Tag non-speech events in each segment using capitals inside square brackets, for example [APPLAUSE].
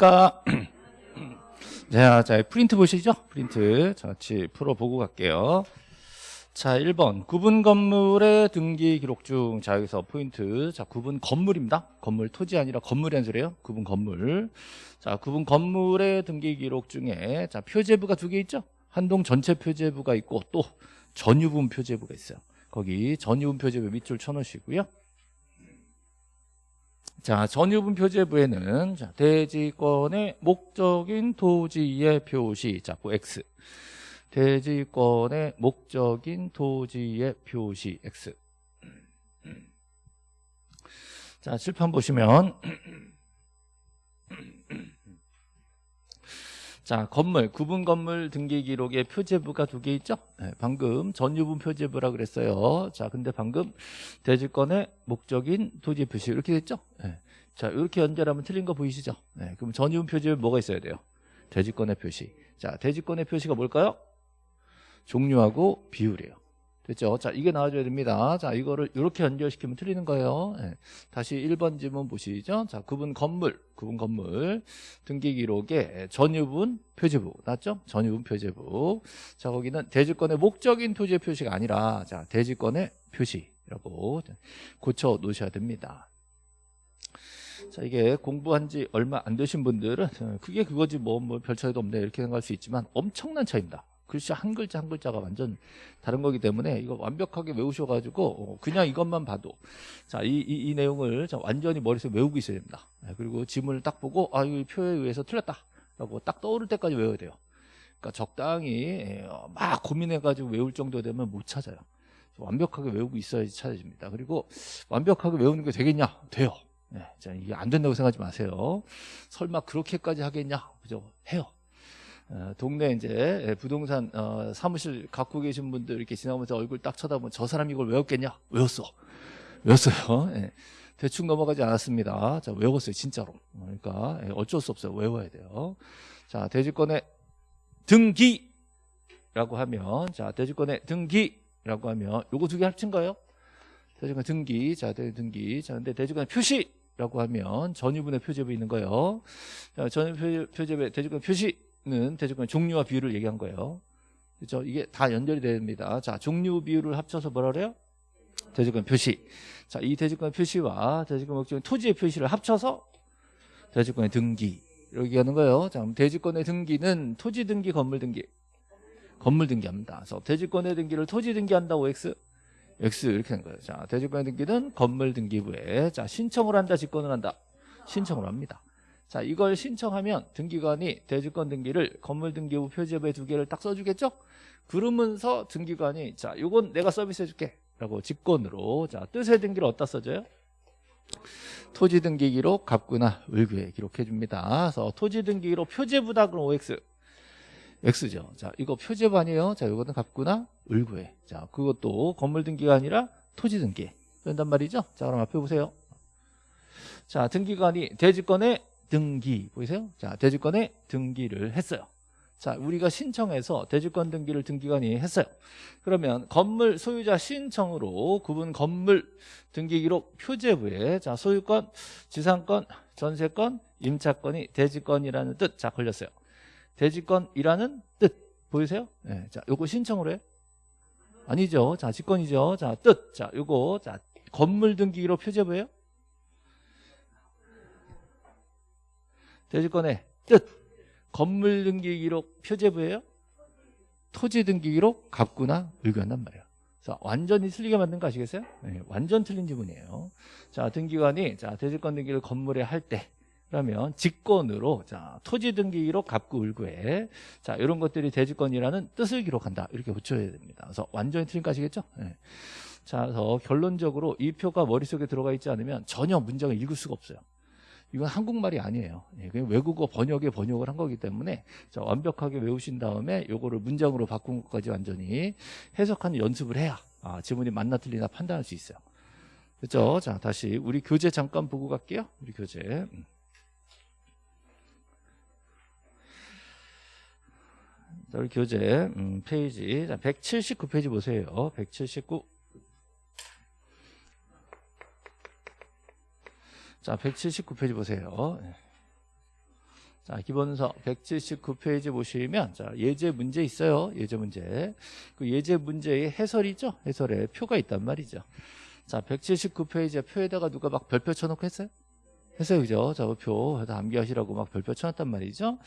안녕하십니까. [CLEARS THROAT] 자, 자, 프린트 보시죠? 프린트. 자, 같이 풀어보고 갈게요. 자, 1번. 구분 건물의 등기 기록 중. 자, 여기서 포인트. 자, 구분 건물입니다. 건물 토지 아니라 건물이란 소리예요. 구분 건물. 자, 구분 건물의 등기 기록 중에 자, 표제부가 두 개 있죠? 한동 전체 표제부가 있고 또 전유부 표제부가 있어요. 거기 전유부 표제부 밑줄 쳐놓으시고요. 자, 전유분 표제부에는 자, 대지권의 목적인 토지의 표시, 자, 그 X. 대지권의 목적인 토지의 표시 X. 자, 칠판 보시면 [CLEARS THROAT] 자, 건물, 구분 건물 등기 기록에 표제부가 두 개 있죠? 네, 방금 전유분 표제부라 그랬어요. 자, 근데 방금 대지권의 목적인 토지 표시 이렇게 됐죠? 네. 자, 이렇게 연결하면 틀린 거 보이시죠? 네, 그럼 전유분 표제부 뭐가 있어야 돼요? 대지권의 표시. 자, 대지권의 표시가 뭘까요? 종류하고 비율이에요. 됐죠? 자, 이게 나와줘야 됩니다. 자, 이거를 이렇게 연결시키면 틀리는 거예요. 네. 다시 1번 지문 보시죠. 자, 구분 건물, 구분 건물 등기 기록에 전유분 표제부 나왔죠? 전유분 표제부. 자, 거기는 대지권의 목적인 토지의 표시가 아니라 자, 대지권의 표시라고 고쳐 놓으셔야 됩니다. 자 이게 공부한 지 얼마 안 되신 분들은 그게 그거지 뭐, 뭐 별 차이도 없네 이렇게 생각할 수 있지만 엄청난 차이입니다. 글씨 한 글자 한 글자가 완전 다른 거기 때문에 이거 완벽하게 외우셔가지고 어, 그냥 이것만 봐도 자이 이, 이 내용을 완전히 머릿속에 외우고 있어야 됩니다. 네, 그리고 지문을 딱 보고 아 이 표에 의해서 틀렸다 라고 딱 떠오를 때까지 외워야 돼요. 그러니까 적당히 예, 막 고민해가지고 외울 정도 되면 못 찾아요. 완벽하게 외우고 있어야지 찾아집니다. 그리고 완벽하게 외우는 게 되겠냐? 돼요. 네, 자, 이게 안 된다고 생각하지 마세요. 설마 그렇게까지 하겠냐? 그죠? 해요. 어, 동네 이제 부동산 어, 사무실 갖고 계신 분들 이렇게 지나가면서 얼굴 딱 쳐다보면 저 사람이 이걸 외웠겠냐? 외웠어. 외웠어요. 네. [LAUGHS] 대충 넘어가지 않았습니다. 자, 외웠어요. 진짜로. 그러니까 예, 어쩔 수 없어요. 외워야 돼요. 자, 대지권의 등기라고 하면 자, 대지권의 등기라고 하면 요거 두 개 합친 거예요. 대지권 등기. 자, 등기. 자, 근데 대지권 표시 라고 하면 전유분의 표제부 있는 거예요. 자, 전유 표제부 대지권 표시 는 대지권 종류와 비율을 얘기한 거예요. 그렇죠? 이게 다 연결이 됩니다. 자, 종류 비율을 합쳐서 뭐라 그래요? 대지권 표시. 자, 이 대지권 표시와 대지권 목적인 토지의 표시를 합쳐서 대지권의 등기. 이렇게 하는 거예요. 자, 대지권의 등기는 토지 등기, 건물 등기. 건물 등기합니다. 그래서 대지권의 등기를 토지 등기한다고 X. X 이렇게 된 거예요. 자, 대지권 등기는 건물 등기부에 자 신청을 한다, 직권을 한다. 신청을 합니다. 자, 이걸 신청하면 등기관이 대지권 등기를 건물 등기부 표제부에 두 개를 딱 써주겠죠? 그러면서 등기관이 자, 이건 내가 서비스 해줄게. 라고 직권으로 자 뜻의 등기를 어디다 써줘요? 토지 등기 기록 갑구나 을구에 기록해 줍니다. 그래서 토지 등기 기록 표제부다 그럼 OX X죠. 자, 이거 표제부 아니에요. 자, 이거는 갑구나 을구에. 자, 그것도 건물 등기가 아니라 토지 등기. 된단 말이죠. 자, 그럼 앞에 보세요. 자, 등기관이 대지권에 등기 보이세요? 자, 대지권에 등기를 했어요. 자, 우리가 신청해서 대지권 등기를 등기관이 했어요. 그러면 건물 소유자 신청으로 구분 건물 등기 기록 표제부에 자, 소유권, 지상권, 전세권, 임차권이 대지권이라는 뜻. 자, 걸렸어요. 대지권이라는 뜻 보이세요? 네, 자, 요거 신청으로 해? 아니죠. 자, 직권이죠. 자, 뜻. 자, 요거 자, 건물 등기로 표제부예요? 대지권의 뜻. 건물 등기 기록 표제부예요? 토지 등기 기록 갑구나 의견단 말이에요. 자, 완전히 틀리게 만든 거 아시겠어요? 네, 완전 틀린 지문이에요. 자, 등기관이 자, 대지권 등기를 건물에 할 때 그러면 직권으로 자 토지 등기 기록 갑구 을구에 자 이런 것들이 대지권이라는 뜻을 기록한다 이렇게 붙여야 됩니다. 그래서 완전히 틀린 거 아시겠죠? 네. 자 그래서 결론적으로 이 표가 머릿속에 들어가 있지 않으면 전혀 문장을 읽을 수가 없어요. 이건 한국말이 아니에요. 예, 외국어 번역에 번역을 한 거기 때문에 자, 완벽하게 외우신 다음에 요거를 문장으로 바꾼 것까지 완전히 해석하는 연습을 해야 아, 지문이 맞나 틀리나 판단할 수 있어요. 그렇죠? 자 다시 우리 교재 잠깐 보고 갈게요. 우리 교재. 음. 자, 우리 교재 음, 페이지 자, 179페이지 보세요. 179. 자, 179페이지 보세요. 자, 기본서 179페이지 보시면 자, 예제 문제 있어요. 예제 문제. 그 예제 문제의 해설이죠. 해설에 표가 있단 말이죠. 자, 179페이지에 표에다가 누가 막 별표 쳐놓고 했어요? 했어요. 그죠? 자, 그 표, 다 암기하시라고 막 별표 쳐놨단 말이죠.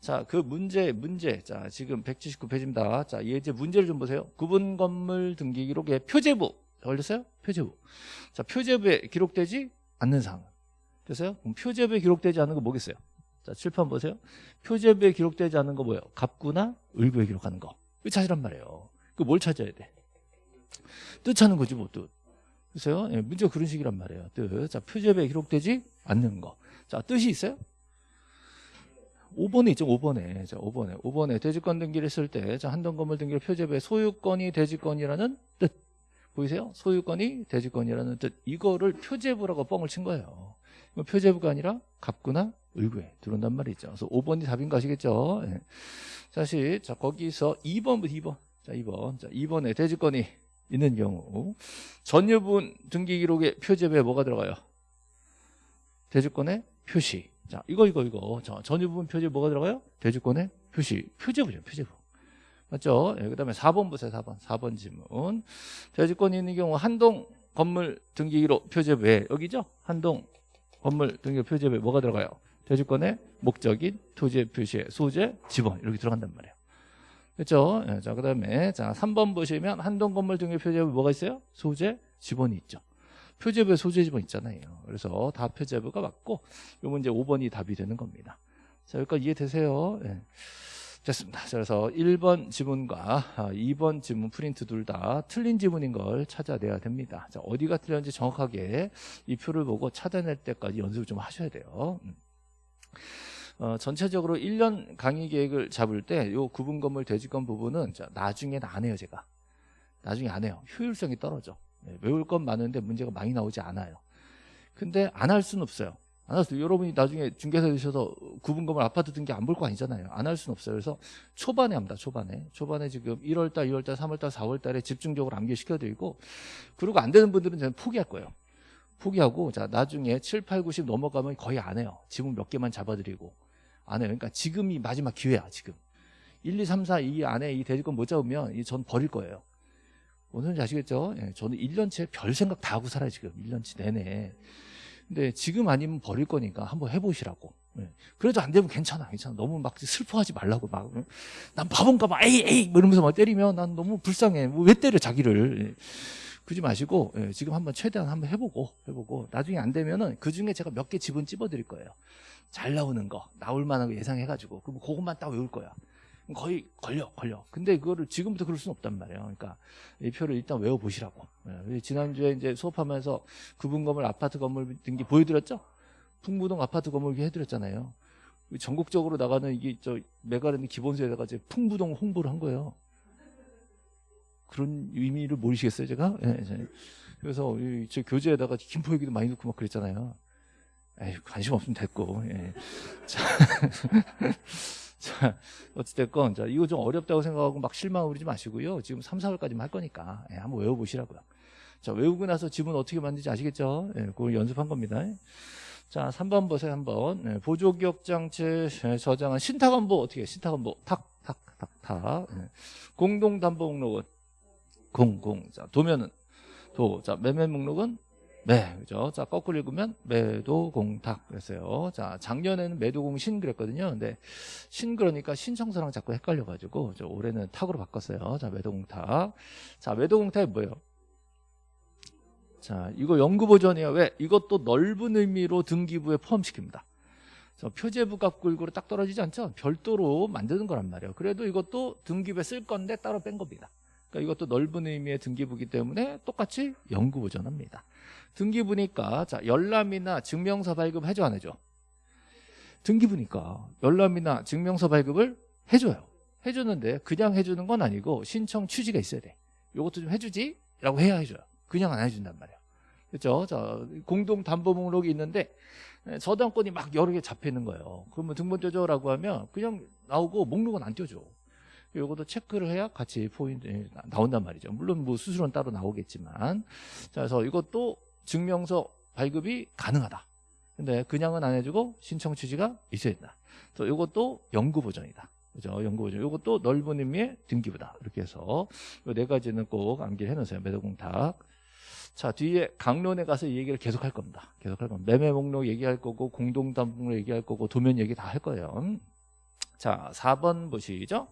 자, 그 문제, 문제. 자, 지금 179페이지입니다. 자, 예제 문제를 좀 보세요. 구분 건물 등기 기록에 표제부. 걸렸어요? 표제부. 자, 표제부에 기록되지 않는 사항. 됐어요? 그럼 표제부에 기록되지 않는 거 뭐겠어요? 자, 칠판 보세요. 표제부에 기록되지 않는 거 뭐예요? 갑구나 을구에 기록하는 거. 이거 찾으란 말이에요. 그 뭘 찾아야 돼? 뜻 찾는 거지, 뭐, 뜻. 그래서요, 예, 문제가 그런 식이란 말이에요. 뜻. 자, 표제부에 기록되지 않는 거. 자, 뜻이 있어요? 5번에 있죠, 5번에. 자, 5번에. 5번에 대지권 등기를 했을 때, 자, 한동 건물 등기를 표제부에 소유권이 대지권이라는 뜻. 보이세요? 소유권이 대지권이라는 뜻. 이거를 표제부라고 뻥을 친 거예요. 이거 표제부가 아니라 갑구나 을구에 들어온단 말이죠. 그래서 5번이 답인 거 아시겠죠? 예. 다시, 자, 거기서 2번부터 2번. 자, 2번. 자, 2번에 대지권이 있는 경우 전유분 등기 기록에 표제부에 뭐가 들어가요? 대주권의 표시. 자, 이거 이거 이거. 자, 전유분 표제 뭐가 들어가요? 대주권의 표시. 표제부죠, 표제부. 맞죠? 예, 그다음에 4번 보세요. 4번. 4번 지문. 대주권이 있는 경우 한동 건물 등기 기록 표제부에 여기죠? 한동 건물 등기 표제부에 뭐가 들어가요? 대주권의 목적인 토지의 표시의 소재, 지번 이렇게 들어간단 말이에요. 그렇죠? 예, 자, 그다음에 자, 3번 보시면 한동 건물 등기 표제부 뭐가 있어요? 소재, 지번이 있죠. 표제부에 소재 지번 있잖아요. 그래서 다 표제부가 맞고 요 문제 5번이 답이 되는 겁니다. 자, 여기까지 이해되세요? 예. 됐습니다. 자, 그래서 1번 지문과 2번 지문 프린트 둘 다 틀린 지문인 걸 찾아내야 됩니다. 자, 어디가 틀렸는지 정확하게 이 표를 보고 찾아낼 때까지 연습을 좀 하셔야 돼요. 음. 어, 전체적으로 1년 강의 계획을 잡을 때 요 구분 건물 대지권 부분은 자, 나중에는 안 해요, 제가. 나중에 안 해요. 효율성이 떨어져. 네, 외울 건 많은데 문제가 많이 나오지 않아요. 근데 안 할 수는 없어요. 안할 수, 여러분이 나중에 중개사 되셔서 구분 건물 아파트 등기 안 볼 거 아니잖아요. 안 할 수는 없어요. 그래서 초반에 합니다. 초반에. 초반에 지금 1월달, 2월달, 3월달, 4월달에 집중적으로 암기시켜드리고 그리고 안 되는 분들은 저는 포기할 거예요. 포기하고 자 나중에 7, 8, 90 넘어가면 거의 안 해요. 지문 몇 개만 잡아드리고 안 해요. 그러니까 지금이 마지막 기회야 지금. 1, 2, 3, 4 이 안에 이 대지권 못 잡으면 이 전 버릴 거예요. 지 아시겠죠? 예, 저는 1년치에 별 생각 다 하고 살아요 지금 1년치 내내. 근데 지금 아니면 버릴 거니까 한번 해보시라고. 예. 그래도 안 되면 괜찮아, 괜찮아. 너무 막 슬퍼하지 말라고 막. 난 바본가 봐, 에이, 에이, 뭐 이러면서 막 때리면 난 너무 불쌍해. 뭐 왜 때려 자기를. 예. 그러지 마시고 예, 지금 한번 최대한 한번 해보고 해보고 나중에 안 되면은 그 중에 제가 몇개 지분 찝어드릴 거예요. 잘 나오는 거, 나올 만한 거 예상해가지고 그럼 그것만 딱 외울 거야. 거의 걸려 걸려. 근데 그거를 지금부터 그럴 수는 없단 말이에요. 그러니까 이 표를 일단 외워보시라고. 예, 지난주에 이제 수업하면서 구분 건물 아파트 건물 등기 보여드렸죠? 풍무동 아파트 건물 등기 해드렸잖아요. 전국적으로 나가는 이게 저 메가랜드 기본서에다가 이제 풍무동 홍보를 한 거예요. 그런 의미를 모르시겠어요 제가? 예, 그래서 저 교재에다가 김포 얘기도 많이 넣고 막 그랬잖아요. 에이 관심 없으면 됐고 예. 자 [LAUGHS] 자, 어찌됐건, 자, 이거 좀 어렵다고 생각하고 막 실망을 부리지 마시고요. 지금 3, 4월까지만 할 거니까, 예, 한번 외워보시라고요. 자, 외우고 나서 지문 어떻게 만드는지 아시겠죠? 예, 그걸 연습한 겁니다. 자, 3번 보세요, 한번. 예, 보조기억장치 저장한 신탁원보 어떻게 해? 신탁원보 탁, 탁, 탁, 탁. 예. 공동담보 목록은 공, 공. 자, 도면은 도. 자, 매매 목록은 네, 그죠. 자, 거꾸로 읽으면 매도공탁 그랬어요. 자, 작년에는 매도공신 그랬거든요. 근데 신 그러니까 신청서랑 자꾸 헷갈려가지고 저 올해는 탁으로 바꿨어요. 자, 매도공탁. 자, 매도공탁이 뭐예요? 자, 이거 연구 버전이에요. 왜? 이것도 넓은 의미로 등기부에 포함시킵니다. 표제부 값 굴구로 딱 떨어지지 않죠? 별도로 만드는 거란 말이에요. 그래도 이것도 등기부에 쓸 건데 따로 뺀 겁니다. 그러니까 이것도 넓은 의미의 등기부기 때문에 똑같이 연구 버전합니다. 등기부니까 자 열람이나 증명서 발급 해줘 안 해줘? 등기부니까 열람이나 증명서 발급을 해줘요. 해주는데 그냥 해주는 건 아니고 신청 취지가 있어야 돼. 이것도 좀 해주지? 라고 해야 해줘요. 그냥 안 해준단 말이에요. 그렇죠? 자 공동 담보 목록이 있는데 저당권이 막 여러 개 잡혀 있는 거예요. 그러면 등본 떼줘라고 하면 그냥 나오고 목록은 안 떼줘. 요것도 체크를 해야 같이 포인트 나온단 말이죠. 물론 뭐 수수료는 따로 나오겠지만 자 그래서 이것도 증명서 발급이 가능하다. 근데 그냥은 안 해주고 신청 취지가 있어야 된다. 또 이것도 연구 보전이다. 그죠? 연구 보전. 이것도 넓은 의미의 등기부다. 이렇게 해서 이 네 가지는 꼭 암기를 해놓으세요. 매도공탁. 자 뒤에 강론에 가서 이 얘기를 계속 할 겁니다. 계속 할 겁니다. 매매 목록 얘기할 거고 공동담봉록 얘기할 거고 도면 얘기 다 할 거예요. 자 4번 보시죠.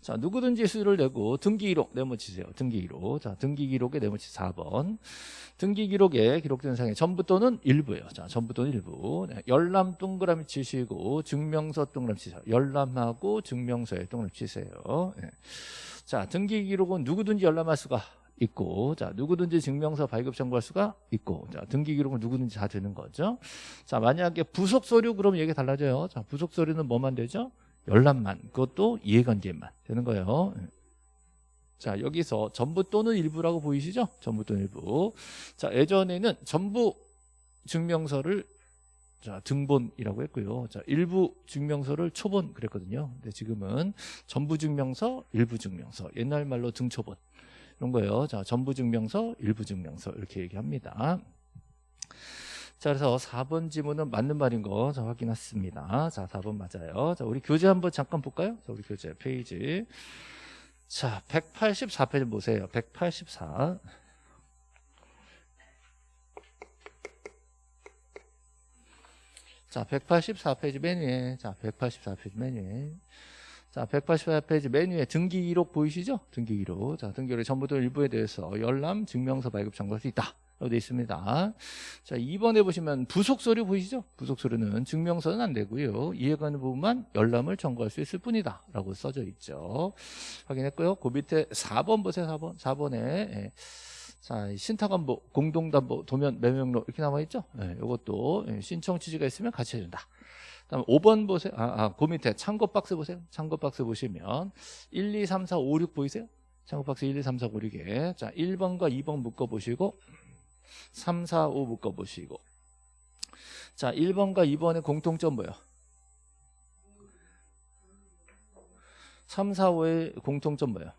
자 누구든지 수를 내고 등기 기록 네모치세요. 등기 기록. 자 등기 기록에 네모치 4번. 등기 기록에 기록된 상의 전부 또는 일부예요. 자 전부 또는 일부. 네, 열람 동그라미 치시고 증명서 동그라미 치세요. 열람하고 증명서에 동그라미 치세요. 네. 자 등기 기록은 누구든지 열람할 수가 있고 자 누구든지 증명서 발급 청구할 수가 있고 자 등기 기록은 누구든지 다 되는 거죠 자 만약에 부속 서류 그럼 얘기 달라져요 자 부속 서류는 뭐만 되죠 열람만 그것도 이해관계만 되는 거예요. 자 여기서 전부 또는 일부라고 보이시죠? 전부 또는 일부. 자 예전에는 전부 증명서를 자 등본이라고 했고요. 자 일부 증명서를 초본 그랬거든요. 근데 지금은 전부 증명서 일부 증명서 옛날 말로 등초본 이런 거예요. 자, 전부 증명서, 일부 증명서 이렇게 얘기합니다. 자, 그래서 4번 지문은 맞는 말인 거 자, 확인했습니다. 자, 4번 맞아요. 자, 우리 교재 한번 잠깐 볼까요? 자, 우리 교재 페이지. 자, 184페이지 보세요. 184. 자, 184페이지 맨 위에. 자, 184페이지 맨 위에. 자, 184페이지 맨 위에 등기 기록 보이시죠? 등기 기록. 자, 등기 기록 전부 다 일부에 대해서 열람 증명서 발급 청구할 수 있다. 라고 되어 있습니다. 자, 2번에 보시면 부속 서류 보이시죠? 부속 서류는 증명서는 안 되고요. 이해 가는 부분만 열람을 청구할 수 있을 뿐이다. 라고 써져 있죠. 확인했고요. 그 밑에 4번 보세요. 4번. 4번에 예. 자, 신탁관보, 공동담보, 도면, 매명록 이렇게 남아있죠? 예, 이것도 신청 취지가 있으면 같이 해준다. 다음 5번 보세요. 아, 아, 그 밑에 참고 박스 보세요. 참고 박스 보시면 1, 2, 3, 4, 5, 6 보이세요? 참고 박스 1, 2, 3, 4, 5, 6에 자 1번과 2번 묶어 보시고 3, 4, 5 묶어 보시고 자 1번과 2번의 공통점 뭐예요? 3, 4, 5의 공통점 뭐예요?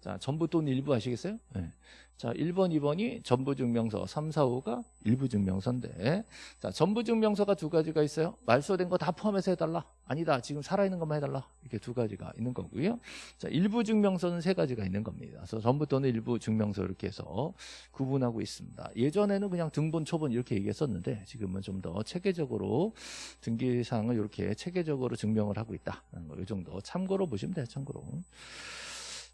자 전부 또는 일부 아시겠어요? 네. 자, 1번, 2번이 전부증명서, 3, 4, 5가 일부증명서인데 자, 전부증명서가 두 가지가 있어요. 말소된 거 다 포함해서 해달라. 아니다. 지금 살아있는 것만 해달라. 이렇게 두 가지가 있는 거고요. 자, 일부증명서는 세 가지가 있는 겁니다. 그래서 전부 또는 일부증명서 이렇게 해서 구분하고 있습니다. 예전에는 그냥 등본, 초본 이렇게 얘기했었는데 지금은 좀 더 체계적으로 등기사항을 이렇게 체계적으로 증명을 하고 있다. 이 정도 참고로 보시면 돼요. 참고로.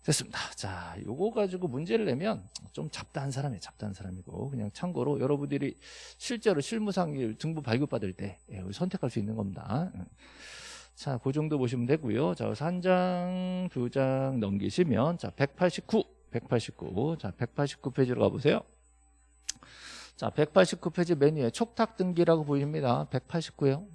됐습니다. 자, 요거 가지고 문제를 내면 좀 잡다한 사람이에요. 잡다한 사람이고 그냥 참고로 여러분들이 실제로 실무상 등부 발급받을 때 예, 선택할 수 있는 겁니다. 자, 그 정도 보시면 되고요. 자, 한 장, 두 장 넘기시면 자, 189, 189. 자, 189페이지로 가보세요. 자, 189페이지 메뉴에 촉탁 등기라고 보입니다. 189요.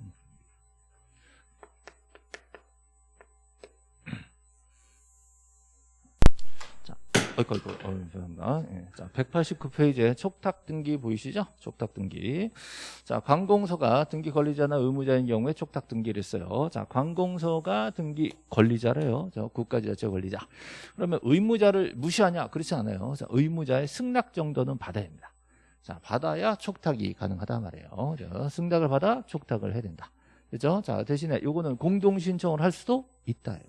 어이구, 어이구, 어, 죄송합니다. 예. 자, 189페이지에 촉탁 등기 보이시죠? 촉탁 등기. 자, 관공서가 등기 권리자나 의무자인 경우에 촉탁 등기를 써요. 자, 관공서가 등기 권리자래요. 저 국가 지자체 권리자. 그러면 의무자를 무시하냐? 그렇지 않아요. 자, 의무자의 승낙 정도는 받아야 됩니다. 자, 받아야 촉탁이 가능하다 말이에요. 자, 승낙을 받아 촉탁을 해야 된다. 그죠? 자, 대신에 요거는 공동 신청을 할 수도 있다요.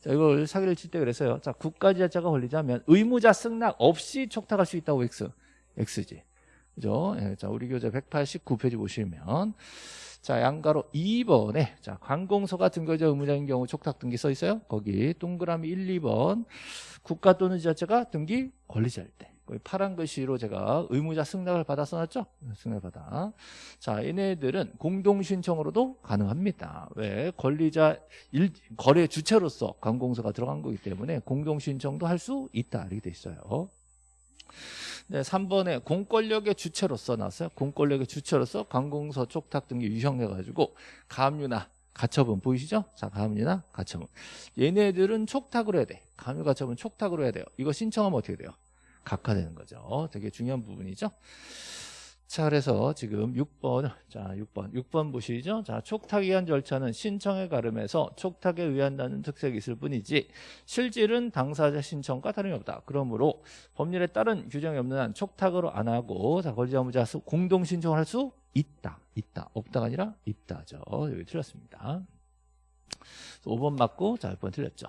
자, 이걸 사기를 칠 때 그랬어요. 자, 국가지자체가 걸리자면 의무자 승낙 없이 촉탁할 수 있다고 X. X지. 그죠? 예, 자, 우리 교재 189페이지 보시면 자, 양가로 2번에 자, 관공서가 등교자 의무자인 경우 촉탁 등기 써 있어요. 거기 동그라미 1, 2번 국가 또는 지자체가 등기 권리자일 때. 파란 글씨로 제가 의무자 승낙을 받아 써놨죠? 승낙 받아. 자, 얘네들은 공동신청으로도 가능합니다. 왜? 권리자 일, 거래 주체로서 관공서가 들어간 거기 때문에 공동신청도 할 수 있다. 이렇게 돼 있어요. 네, 3번에 공권력의 주체로서 나왔어요. 공권력의 주체로서 관공서 촉탁 등기 유형해가지고 가압류나 가처분 보이시죠? 자, 가압류나 가처분. 얘네들은 촉탁으로 해야 돼. 가압류 가처분 촉탁으로 해야 돼요. 이거 신청하면 어떻게 돼요? 각화되는 거죠. 되게 중요한 부분이죠. 자, 그래서 지금 6번, 자, 6번, 6번 보시죠. 자, 촉탁에 의한 절차는 신청에 가름해서 촉탁에 의한다는 특색이 있을 뿐이지 실질은 당사자 신청과 다름이 없다. 그러므로 법률에 따른 규정이 없는 한 촉탁으로 안 하고 자, 권리자무자 공동 신청을 할 수 있다. 있다. 없다가 아니라 있다죠. 여기 틀렸습니다. 5번 맞고 자 6번 틀렸죠.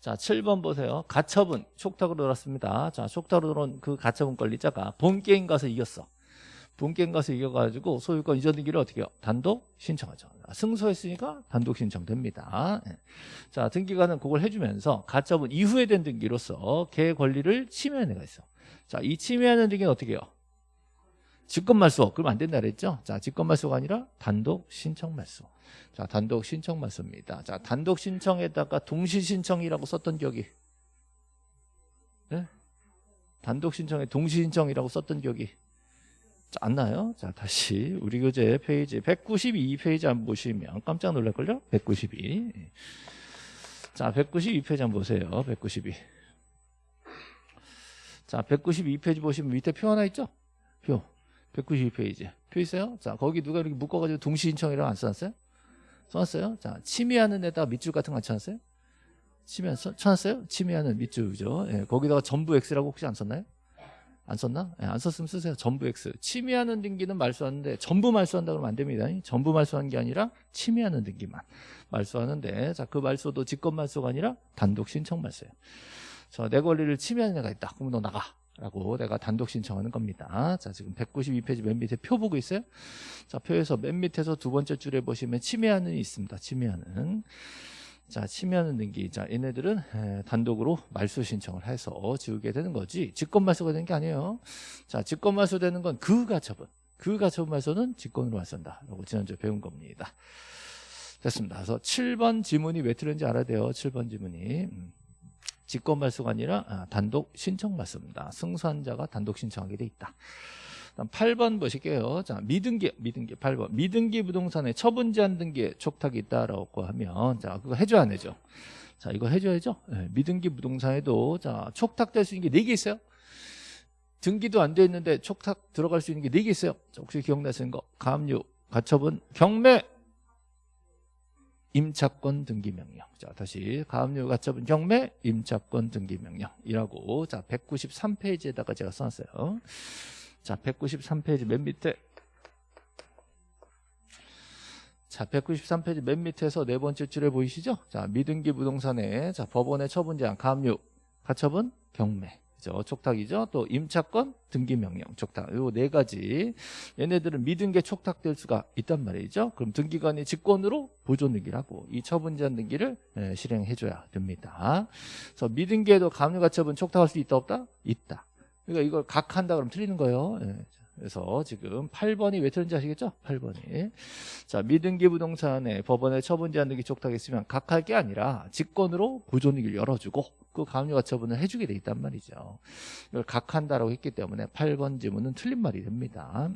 자 7번 보세요. 가처분 촉탁으로 들었습니다. 자 촉탁으로 들어온 그 가처분 권리자가 본 게임 가서 이겼어. 본 게임 가서 이겨가지고 소유권 이전 등기를 어떻게 해요? 단독 신청하죠. 승소했으니까 단독 신청됩니다. 예. 자 등기관은 그걸 해주면서 가처분 이후에 된 등기로서 걔 권리를 침해하는 애가 있어. 자이 침해하는 등기는 어떻게 해요? 직권 말소 그럼 안 된다 그랬죠? 자 직권 말소가 아니라 단독 신청 말소. 자 단독 신청말소입니다. 자 단독 신청에다가 동시 신청이라고 썼던 기억이 네? 단독 신청에 동시 신청이라고 썼던 기억이 자, 안 나요? 자 다시 우리 교재 페이지 192페이지 한번 보시면 깜짝 놀랄걸요? 192. 자 192페이지 한번 보세요. 192. 자 192페이지 보시면 밑에 표 하나 있죠? 표. 192페이지. 표 있어요? 자, 거기 누가 이렇게 묶어가지고 동시 신청이라고 안 써놨어요? 써놨어요? 자, 침해하는 데다가 밑줄 같은 거 안 쳐놨어요? 침해, 써, 쳐놨어요? 침해하는 밑줄이죠. 예, 거기다가 전부 X라고 혹시 안 썼나요? 안 썼나? 예, 안 썼으면 쓰세요. 전부 X. 침해하는 등기는 말소하는데 전부 말소한다 그러면 안 됩니다. 전부 말소한 게 아니라 침해하는 등기만 말소하는데 자, 그 말소도 직권 말소가 아니라 단독 신청 말소예요. 자, 내 권리를 침해하는 애가 있다. 그럼 너 나가. 라고 내가 단독 신청하는 겁니다. 자, 지금 192페이지 맨 밑에 표 보고 있어요? 자, 표에서 맨 밑에서 두 번째 줄에 보시면 침해하는 이 있습니다. 침해하는. 자, 침해하는 등기. 자, 얘네들은 에, 단독으로 말소 신청을 해서 지우게 되는 거지. 직권 말소가 되는 게 아니에요. 자, 직권 말소 되는 건 그 가 처분. 그 가 처분 말소는 직권으로 말소한다. 라고 지난주에 배운 겁니다. 됐습니다. 그래서 7번 지문이 왜 틀렸는지 알아야 돼요. 7번 지문이. 음. 직권 말소가 아니라 아, 단독 신청 말소입니다. 승소한 자가 단독 신청하게 돼 있다. 다음 8번 보실게요. 자, 미등기, 미등기 8번. 미등기 부동산에 처분 제한 등기에 촉탁이 있다라고 하면 자, 그거 해줘야 안 해죠? 자, 이거 해줘야죠. 네, 미등기 부동산에도 자, 촉탁될 수 있는 게 4개 있어요. 등기도 안 돼 있는데 촉탁 들어갈 수 있는 게 4개 있어요. 자, 혹시 기억나시는 거? 가압류, 가처분, 경매, 임차권 등기 명령. 자, 다시 가압류 가처분 경매 임차권 등기 명령이라고 자, 193페이지에다가 제가 써놨어요. 자, 193페이지 맨 밑에 자, 193페이지 맨 밑에서 네 번째 줄에 보이시죠? 자, 미등기 부동산에 자, 법원의 처분 제한 가압류 가처분 경매 그죠? 촉탁이죠. 또 임차권 등기 명령 촉탁. 요 네 가지. 얘네들은 미등기에 촉탁될 수가 있단 말이죠. 그럼 등기관이 직권으로 보존 등기를 하고 이 처분 제한 등기를 예, 실행해 줘야 됩니다. 그래서 미등기에도 감유가처분 촉탁할 수 있다 없다? 있다. 그러니까 이걸 각 한다 그러면 틀리는 거예요. 예. 그래서 지금 8번이 왜 틀린지 아시겠죠? 8번이. 자, 미등기 부동산에 법원에 처분 제한 등기 촉탁했으면 각할 게 아니라 직권으로 보존 등기를 열어주고 그 감유가 처분을 해주게 돼 있단 말이죠. 이걸 각한다라고 했기 때문에 8번 지문은 틀린 말이 됩니다.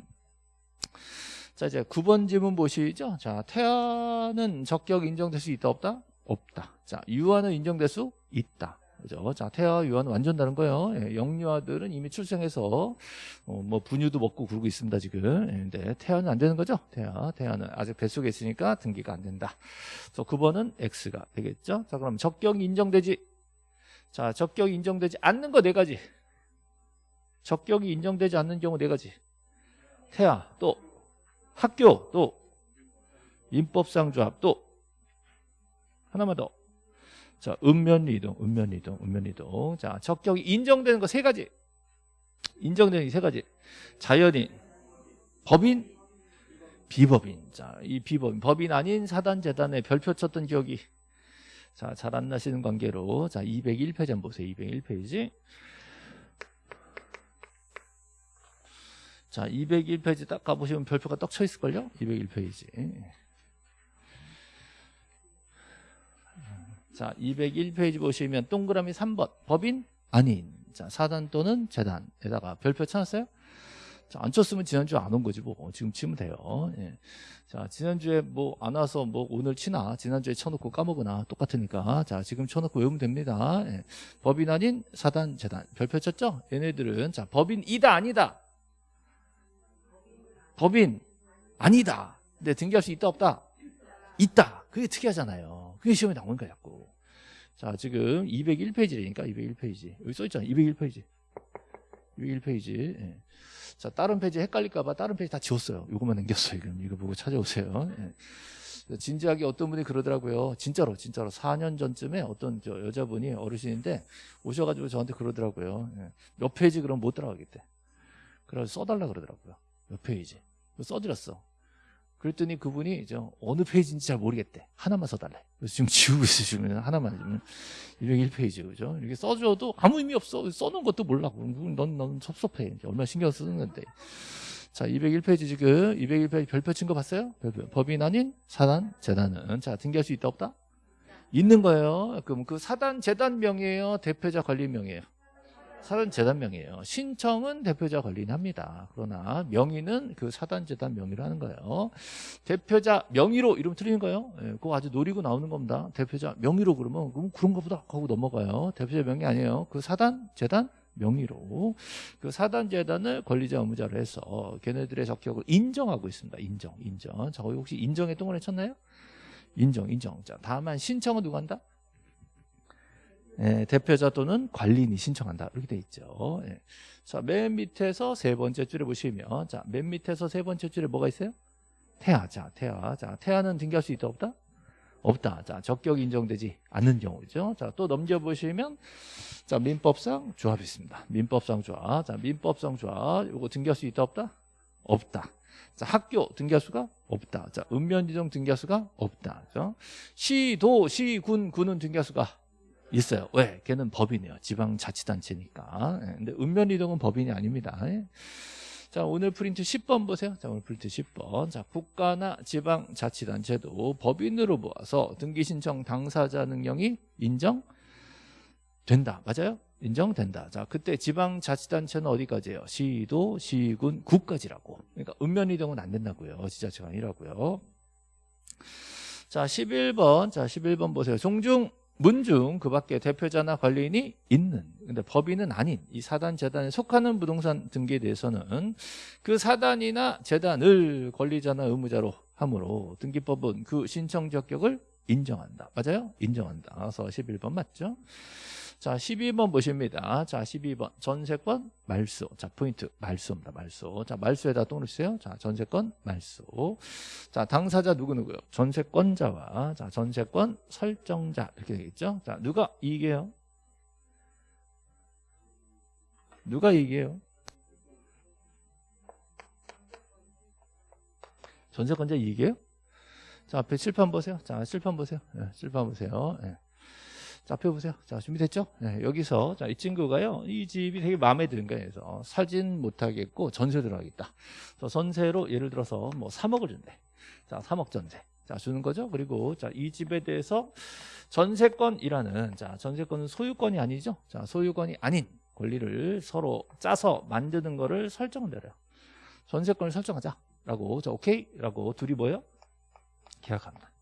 자 이제 9번 지문 보시죠. 자 태아는 적격 인정될 수 있다 없다? 없다. 자 유아는 인정될 수 있다. 그죠? 자, 태아 유아는 완전 다른 거예요. 예, 영유아들은 이미 출생해서 어, 뭐 분유도 먹고 그러고 있습니다 지금. 예, 근데 태아는 안 되는 거죠? 태아, 태아는 아직 뱃속에 있으니까 등기가 안 된다. 그래서 9번은 X가 되겠죠? 자, 그럼 적격이 인정되지 자, 적격이 인정되지 않는 거 네 가지. 적격이 인정되지 않는 경우 네 가지. 태아, 또 학교, 또 민법상 조합, 또 하나만 더. 자, 읍면이동, 읍면이동, 읍면이동. 자, 적격이 인정되는 거 세 가지. 인정되는 게세 가지. 자연인, 법인, 비법인. 자, 이 비법인, 법인 아닌 사단 재단에 별표 쳤던 기억이 자, 잘 안 나시는 관계로 자, 201페이지 한번 보세요. 201페이지. 자, 201페이지 딱 가보시면 별표가 떡 쳐 있을걸요? 201페이지. 자, 201페이지 보시면 동그라미 3번. 법인? 아닌. 자, 사단 또는 재단에다가 별표 쳐놨어요? 자, 안 쳤으면 지난주에 안온 거지 뭐. 지금 치면 돼요. 예. 자, 지난주에 뭐 안 와서 뭐 오늘 치나 지난주에 쳐놓고 까먹으나 똑같으니까 자, 지금 쳐놓고 외우면 됩니다. 예. 법인 아닌 사단, 재단. 별표 쳤죠? 얘네들은 자, 법인이다 아니다. 법인 아니다. 근데 등기할 수 있다 없다? 있다. 그게 특이하잖아요. 그게 시험에 나오는 거야 자꾸. 자, 지금 201페이지라니까 201페이지. 여기 써있잖아. 201페이지. 201페이지. 예. 자, 다른 페이지 헷갈릴까봐 다른 페이지 다 지웠어요. 이것만 남겼어요. 그럼 이거 보고 찾아오세요. 예. 진지하게 어떤 분이 그러더라고요. 진짜로, 진짜로. 4년 전쯤에 어떤 저 여자분이 어르신인데 오셔가지고 저한테 그러더라고요. 예. 몇 페이지 그럼 못 들어가겠대. 그래서 써달라 그러더라고요. 몇 페이지. 써드렸어. 그랬더니 그분이 이제 어느 페이지인지 잘 모르겠대. 하나만 써달래. 그래서 지금 지우고 지금 하나만 지금 201페이지 그죠? 이렇게 써줘도 아무 의미 없어. 써놓은 것도 몰라. 넌, 넌 섭섭해. 얼마나 신경 쓰는 건데. 자, 201페이지 지금 201페이지 별표 친 거 봤어요? 별표. 법인 아닌 사단, 재단은 자 등기할 수 있다 없다? 있는 거예요. 그럼 그 사단, 재단 명이에요. 대표자 관리 명이에요. 사단 재단 명이에요. 신청은 대표자 관리합니다. 그러나 명의는 그 사단 재단 명의로 하는 거예요. 대표자 명의로 이러면 틀리는 거예요. 예, 그거 아주 노리고 나오는 겁니다. 대표자 명의로 그러면 그럼 그런가 보다 하고 넘어가요. 대표자 명의 아니에요. 그 사단 재단 명의로 그 사단 재단을 권리자 의무자로 해서 걔네들의 적격을 인정하고 있습니다. 인정, 인정. 자, 거기 혹시 인정에 동그라미 쳤나요? 인정, 인정. 자, 다만 신청은 누가 한다? 예, 대표자 또는 관리인이 신청한다. 이렇게 돼 있죠. 예. 자, 맨 밑에서 세 번째 줄에 보시면, 자, 맨 밑에서 세 번째 줄에 뭐가 있어요? 태아. 자, 태아. 자, 태아는 등기할 수 있다, 없다? 없다. 자, 적격 인정되지 않는 경우죠. 자, 또 넘겨보시면, 자, 민법상 조합이 있습니다. 민법상 조합. 자, 민법상 조합. 이거 등기할 수 있다, 없다? 없다. 자, 학교 등기할 수가 없다. 자, 읍면 지정 등기할 수가 없다. 그죠? 시 도, 시, 군, 군은 등기할 수가 있어요. 왜? 걔는 법인이에요. 지방자치단체니까. 예, 근데 읍면리동은 법인이 아닙니다. 예. 자, 오늘 프린트 10번 보세요. 자, 오늘 프린트 10번. 자, 국가나 지방자치단체도 법인으로 보아서 등기 신청 당사자 능력이 인정된다. 맞아요? 인정된다. 자, 그때 지방자치단체는 어디까지예요? 시도, 시군, 구까지라고. 그러니까 읍면이동은 안 된다고요. 지자체가 아니라고요. 자, 11번. 자, 11번 보세요. 종중 문중 그 밖에 대표자나 관리인이 있는 근데 법인은 아닌 이 사단 재단에 속하는 부동산 등기에 대해서는 그 사단이나 재단을 권리자나 의무자로 함으로 등기법은 그 신청 적격을 인정한다 맞아요? 인정한다 그래서 11번 맞죠? 자, 12번 보십니다. 자, 12번. 전세권 말소. 자, 포인트. 말소입니다. 말소. 자, 말소에다 또 넣으세요. 자, 전세권 말소. 자, 당사자 누구누구요? 전세권자와 자, 전세권 설정자. 이렇게 되겠죠? 자, 누가 이익이에요? 누가 이익이에요? 전세권자 이익이에요? 자, 앞에 칠판 보세요. 자, 칠판 보세요. 네, 칠판 보세요. 네. 자, 펴보세요. 자, 준비됐죠? 네, 여기서, 자, 이 친구가요, 이 집이 되게 마음에 드는 거예요. 그래서 사진 못 하겠고 전세 들어가겠다. 그래서 전세로 예를 들어서 뭐 3억을 준대. 자, 3억 전세. 자, 주는 거죠. 그리고, 자, 이 집에 대해서 전세권이라는, 자, 전세권은 소유권이 아니죠. 자, 소유권이 아닌 권리를 서로 짜서 만드는 거를 설정을 내려요. 전세권을 설정하자. 라고, 자, 오케이? 라고 둘이 뭐예요? 계약합니다.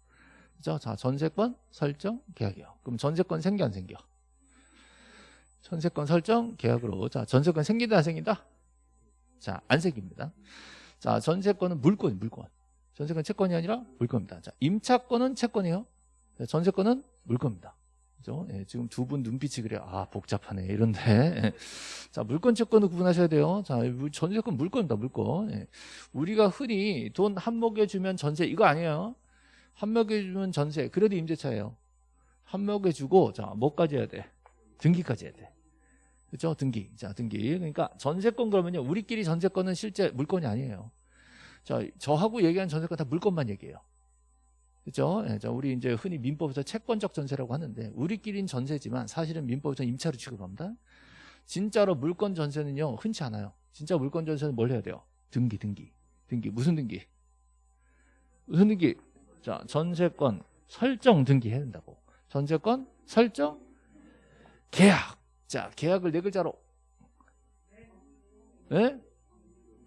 그죠? 자, 전세권 설정 계약이요. 그럼 전세권 생겨 안 생겨? 전세권 설정 계약으로 자, 전세권 생긴다 안 생긴다? 자, 안 생깁니다. 자, 전세권은 물건, 물건. 전세권 채권이 아니라 물건입니다. 자, 임차권은 채권이요. 전세권은 물건입니다. 그죠? 예, 지금 두 분 눈빛이 그래요. 아, 복잡하네. 이런데. 예. [LAUGHS] 자, 물건, 채권을 구분하셔야 돼요. 자, 전세권 물건입니다. 물건. 예. 우리가 흔히 돈 한목에 주면 전세 이거 아니에요. 한목에 주면 전세. 그래도 임대차예요. 한목에 주고 자 뭐까지 해야 돼? 등기까지 해야 돼. 그렇죠 등기. 자 등기. 그러니까 전세권 그러면요. 우리끼리 전세권은 실제 물건이 아니에요. 자 저하고 얘기하는 전세권 다 물건만 얘기해요. 그렇죠 예, 자 우리 이제 흔히 민법에서 채권적 전세라고 하는데 우리끼리는 전세지만 사실은 민법에서 임차로 취급합니다. 진짜로 물건 전세는요 흔치 않아요. 진짜 물건 전세는 뭘 해야 돼요? 등기 등기. 등기. 무슨 등기? 무슨 등기 자, 전세권 설정 등기해야 된다고. 전세권 설정 계약. 자, 계약을 네 글자로. 예?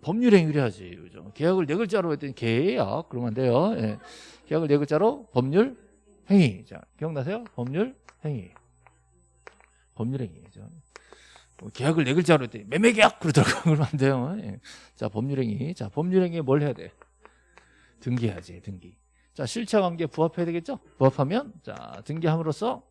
법률 행위를 해야지. 그죠? 계약을 네 글자로 했더니 계약. 그러면 안 돼요. 예. 계약을 네 글자로 법률 행위. 자, 기억나세요? 법률 행위. 법률 행위죠. 뭐 계약을 네 글자로 했더니 매매 계약 그러더라고요. [LAUGHS] 그러면 안 돼요. 예. 자, 법률 행위. 자, 법률 행위에 뭘 해야 돼? 등기해야지, 등기. 자, 실체 관계 부합해야 되겠죠? 부합하면 자, 등기함으로써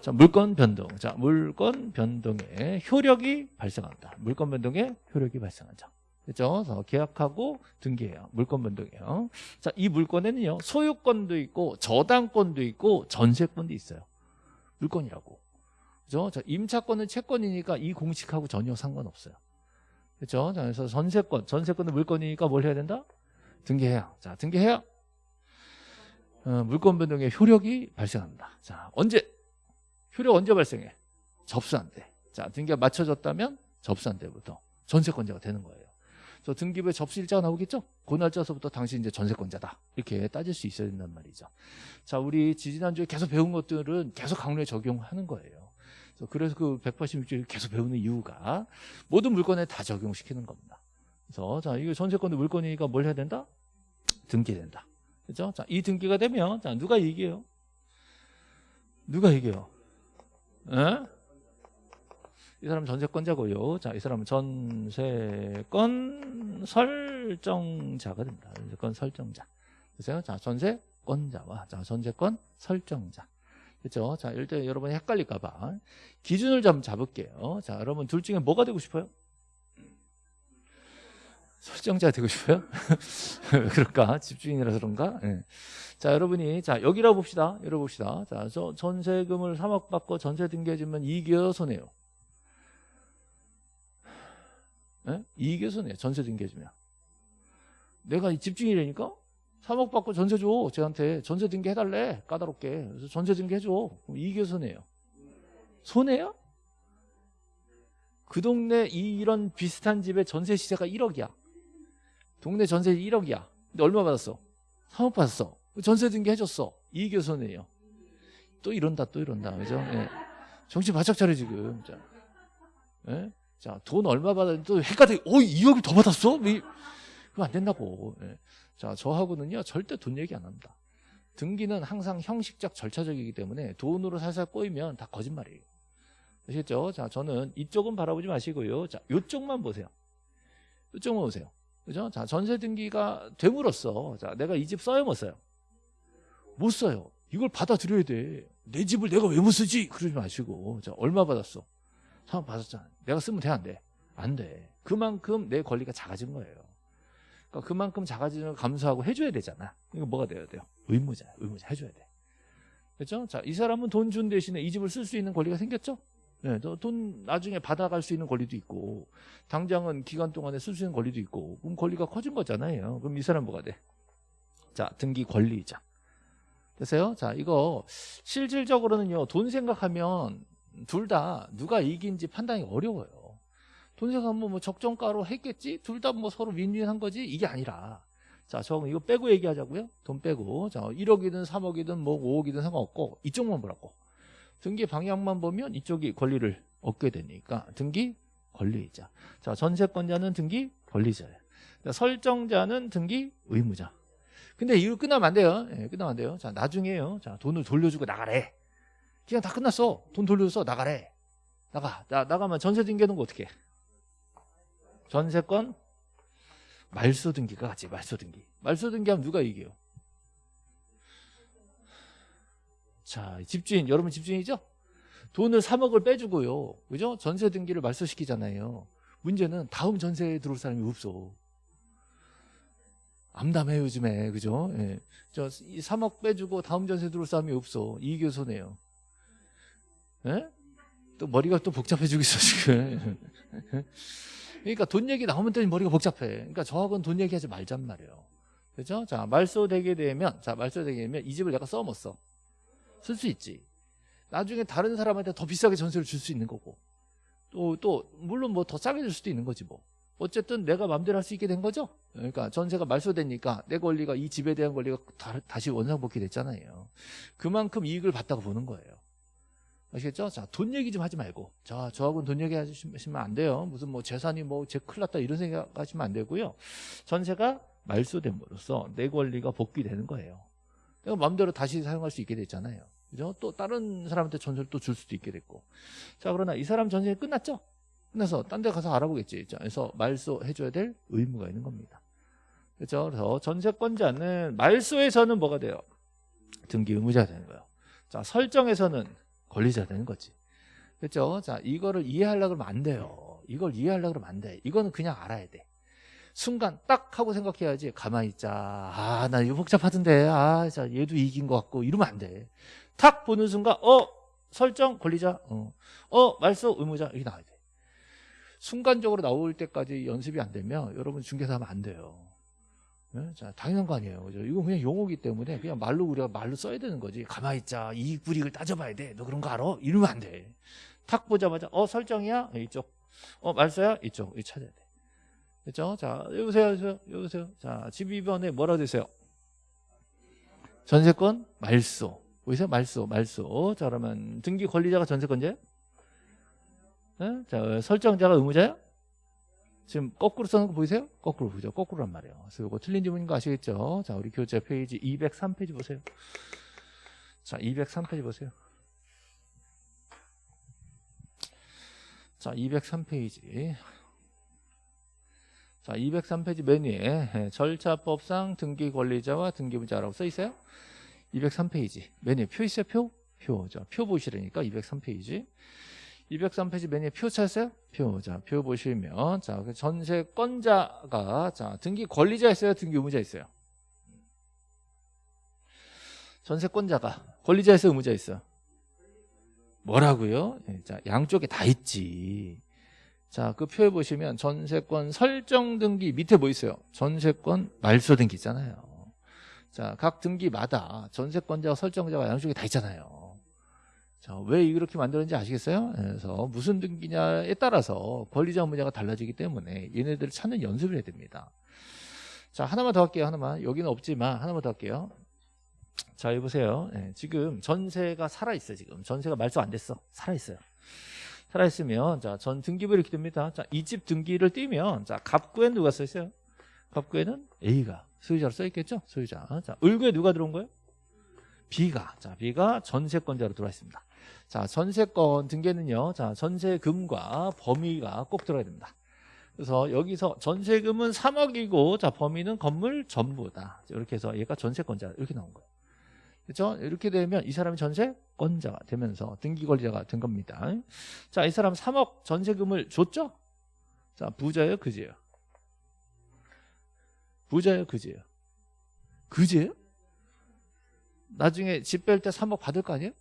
자, 물건 변동. 자, 물건 변동에 효력이 발생한다. 물건 변동에 효력이 발생한다. 그죠? 그래서 계약하고 등기해요. 물건 변동이에요. 자, 이 물건에는요, 소유권도 있고, 저당권도 있고, 전세권도 있어요. 물건이라고. 그죠? 자, 임차권은 채권이니까 이 공식하고 전혀 상관없어요. 그죠? 자, 그래서 전세권, 전세권은 물건이니까 뭘 해야 된다? 등기해야. 자, 등기해야. 어, 물건 변동의 효력이 발생합니다. 자, 언제? 효력 언제 발생해? 접수한 때. 자, 등기가 맞춰졌다면 접수한 때부터 전세권자가 되는 거예요. 그래서 등기부에 접수 일자가 나오겠죠? 그 날짜서부터 당신 이제 전세권자다. 이렇게 따질 수 있어야 된단 말이죠. 자, 우리 지지난주에 계속 배운 것들은 계속 강론에 적용하는 거예요. 그래서 그 186조를 계속 배우는 이유가 모든 물건에 다 적용시키는 겁니다. 그래서 자, 이거 전세권도 물건이니까 뭘 해야 된다? 등기된다. 그죠? 자, 이 등기가 되면 자, 누가 이겨요? 누가 이겨요? 에? 이 사람 전세권자고요. 자, 이 사람은 전세권 설정자가 됩니다. 전세권 설정자. 그래서 자, 전세권자와 자, 전세권 설정자. 그렇죠? 자, 일단 여러분이 헷갈릴까 봐 기준을 좀 잡을게요. 자, 여러분 둘 중에 뭐가 되고 싶어요? 설정자 되고 싶어요? [LAUGHS] 그럴까? 집주인이라서 그런가? 네. 자, 여러분이 자, 여기라 봅시다. 열어봅시다. 자, 저 전세금을 3억 받고 전세 등기해주면 이익이요, 손해요? 네? 이익이 손해요. 전세 등기해주면. 내가 집주인이라니까? 3억 받고 전세 줘. 쟤한테 전세 등기 해달래. 까다롭게. 그래서 전세 등기 해줘. 그럼 이익이 손해요? 손해요? 그 동네 이, 이런 비슷한 집의 전세 시세가 1억이야. 동네 전세 1억이야. 근데 얼마 받았어? 3억 받았어. 전세 등기 해줬어. 이익이 손해예요. 또 이런다 또 이런다. 그죠? 예. 정신 바짝 차려 지금. 자, 예? 자, 돈 얼마 받았는데 또 헷갈려. 어, 2억을 더 받았어? 그거 안 된다고. 예. 자, 저하고는요, 절대 돈 얘기 안 합니다. 등기는 항상 형식적 절차적이기 때문에 돈으로 살살 꼬이면 다 거짓말이에요. 아시겠죠? 자, 저는 이쪽은 바라보지 마시고요. 자, 이쪽만 보세요. 이쪽만 보세요. 그죠? 자, 전세 등기가 됨으로써, 자, 내가 이 집 써요, 못 써요? 못 써요. 이걸 받아들여야 돼. 내 집을 내가 왜 못 쓰지? 그러지 마시고. 자, 얼마 받았어? 3억 받았잖아. 내가 쓰면 돼, 안 돼? 안 돼. 그만큼 내 권리가 작아진 거예요. 그러니까 그만큼 작아지는 걸 감수하고 해줘야 되잖아. 이거 뭐가 돼야 돼요? 의무자, 의무자 해줘야 돼. 그렇죠? 자, 이 사람은 돈 준 대신에 이 집을 쓸 수 있는 권리가 생겼죠? 네, 돈 나중에 받아갈 수 있는 권리도 있고 당장은 기간 동안에 쓸 수 있는 권리도 있고 그럼 권리가 커진 거잖아요. 그럼 이 사람 뭐가 돼? 자, 등기 권리자. 됐어요? 자, 이거 실질적으로는요. 돈 생각하면 둘 다 누가 이긴지 판단이 어려워요. 돈 생각하면 뭐 적정가로 했겠지? 둘 다 뭐 서로 윈윈한 거지? 이게 아니라 자, 저 이거 빼고 얘기하자고요. 돈 빼고. 자, 1억이든 3억이든 뭐 5억이든 상관없고 이쪽만 보라고. 등기 방향만 보면 이쪽이 권리를 얻게 되니까 등기 권리자. 자, 전세권자는 등기 권리자예요. 자, 설정자는 등기 의무자. 근데 이거 끝나면 안 돼요. 예, 끝나면 안 돼요. 자, 나중에요. 자, 돈을 돌려주고 나가래. 그냥 다 끝났어. 돈 돌려서 나가래. 나가. 나, 나가면 전세 등기하는 거 어떻게 해? 전세권 말소 등기가 같이 말소 등기. 말소 등기하면 누가 이겨요? 자, 집주인, 여러분 집주인이죠? 돈을 3억을 빼주고요. 그죠? 전세 등기를 말소시키잖아요. 문제는 다음 전세에 들어올 사람이 없어. 암담해 요즘에. 그죠? 예. 저 3억 빼주고 다음 전세 들어올 사람이 없어. 손해요. 예? 또 머리가 또 복잡해지고 있어, 지금. [LAUGHS] 그러니까 돈 얘기 나오면 또 머리가 복잡해. 그러니까 저하고는 돈 얘기하지 말잔 말이에요. 그죠? 자, 말소되게 되면, 자, 말소되게 되면 이 집을 내가 써, 못 써? 쓸 수 있지. 나중에 다른 사람한테 더 비싸게 전세를 줄 수 있는 거고. 또, 또, 물론 뭐 더 싸게 줄 수도 있는 거지 뭐. 어쨌든 내가 마음대로 할 수 있게 된 거죠. 그러니까 전세가 말소되니까 내 권리가 이 집에 대한 권리가 다, 시 원상복귀 됐잖아요. 그만큼 이익을 봤다고 보는 거예요. 아시겠죠? 자, 돈 얘기 좀 하지 말고. 자, 저하고는 돈 얘기 하시면 안 돼요. 무슨 뭐 재산이 뭐제 큰일 났다 이런 생각 하시면 안 되고요. 전세가 말소됨으로써 내 권리가 복귀되는 거예요. 내가 마음대로 다시 사용할 수 있게 됐잖아요. 그죠? 또 다른 사람한테 전세를 또 줄 수도 있게 됐고. 자, 그러나 이 사람 전세 끝났죠? 끝나서 딴 데 가서 알아보겠지. 자, 그래서 말소해줘야 될 의무가 있는 겁니다. 그렇죠? 그래서 전세권자는 말소에서는 뭐가 돼요? 등기 의무자가 되는 거예요. 자, 설정에서는 권리자 되는 거지. 그렇죠? 자, 이거를 이해하려고 그러면 안 돼요. 이걸 이해하려고 그러면 안 돼. 이거는 그냥 알아야 돼. 순간 딱 하고 생각해야지. 가만히 있자. 아, 나 이거 복잡하던데. 아, 자, 얘도 이긴 것 같고 이러면 안 돼. 탁 보는 순간 어, 설정 권리자. 어. 어, 말소 의무자 이렇게 나와야 돼. 순간적으로 나올 때까지 연습이 안 되면 여러분 중개사 하면 안 돼요. 네? 자, 당연한 거 아니에요. 그죠? 이건 그냥 용어기 때문에 그냥 말로 우리가 말로 써야 되는 거지. 가만히 있자. 이익 불이익을 따져봐야 돼. 너 그런 거 알아? 이러면 안 돼. 탁 보자마자 어 설정이야? 이쪽. 어 말소야? 이쪽. 이 찾아야 돼. 됐죠? 자, 여보세요, 여보세요, 여보세요. 자, 집 2번에 뭐라고 되세요? 전세권 말소. 보이세요? 말소, 말소. 자, 그러면 등기 권리자가 전세권자예요? 네? 자, 설정자가 의무자야? 지금 거꾸로 써는 거 보이세요? 거꾸로 보죠. 거꾸로란 말이에요. 그래서 이거 틀린 지문인 거 아시겠죠? 자, 우리 교재 페이지 203페이지 보세요. 자, 203페이지 보세요. 자, 203페이지. 자, 203페이지 맨 위에 예, 절차법상 등기 권리자와 등기부자라고 써 있어요. 203페이지. 맨 위에 표 있어요? 표? 표. 자, 표 보시라니까 203페이지. 203페이지 맨 위에 표 찾았어요? 표. 자, 표 보시면 자, 그 전세권자가 자, 등기 권리자 있어요? 등기 의무자 있어요? 전세권자가 권리자 있어요? 의무자 있어요? 뭐라고요? 예, 자, 양쪽에 다 있지. 자, 그 표에 보시면 전세권 설정 등기 밑에 뭐 있어요? 전세권 말소 등기 있잖아요. 자, 각 등기마다 전세권자와 설정자가 양쪽에 다 있잖아요. 자, 왜 이렇게 만들었는지 아시겠어요? 그래서 무슨 등기냐에 따라서 권리자 의무자가 달라지기 때문에 얘네들을 찾는 연습을 해야 됩니다. 자, 하나만 더 할게요. 하나만. 여기는 없지만 하나만 더 할게요. 자, 여기 보세요. 예, 지금 전세가 살아있어, 지금. 전세가 말소 안 됐어. 살아있어요. 살아있으면, 자, 전 등기부 이렇게 됩니다. 자, 이 집 등기를 띄면, 자, 갑구에는 누가 써 있어요? 갑구에는 A가 소유자로 써 있겠죠? 소유자. 자, 을구에 누가 들어온 거예요? B가. 자, B가 전세권자로 들어와 있습니다. 자, 전세권 등기는요, 자, 전세금과 범위가 꼭 들어야 됩니다. 그래서 여기서 전세금은 3억이고, 자, 범위는 건물 전부다. 이렇게 해서 얘가 전세권자 이렇게 나온 거예요. 그렇죠? 이렇게 되면 이 사람이 전세권자가 되면서 등기권자가 된 겁니다. 자, 이 사람 3억 전세금을 줬죠? 자, 부자예요, 그지예요? 부자예요, 그지예요? 그지예요? 나중에 집 뺄 때 3억 받을 거 아니에요?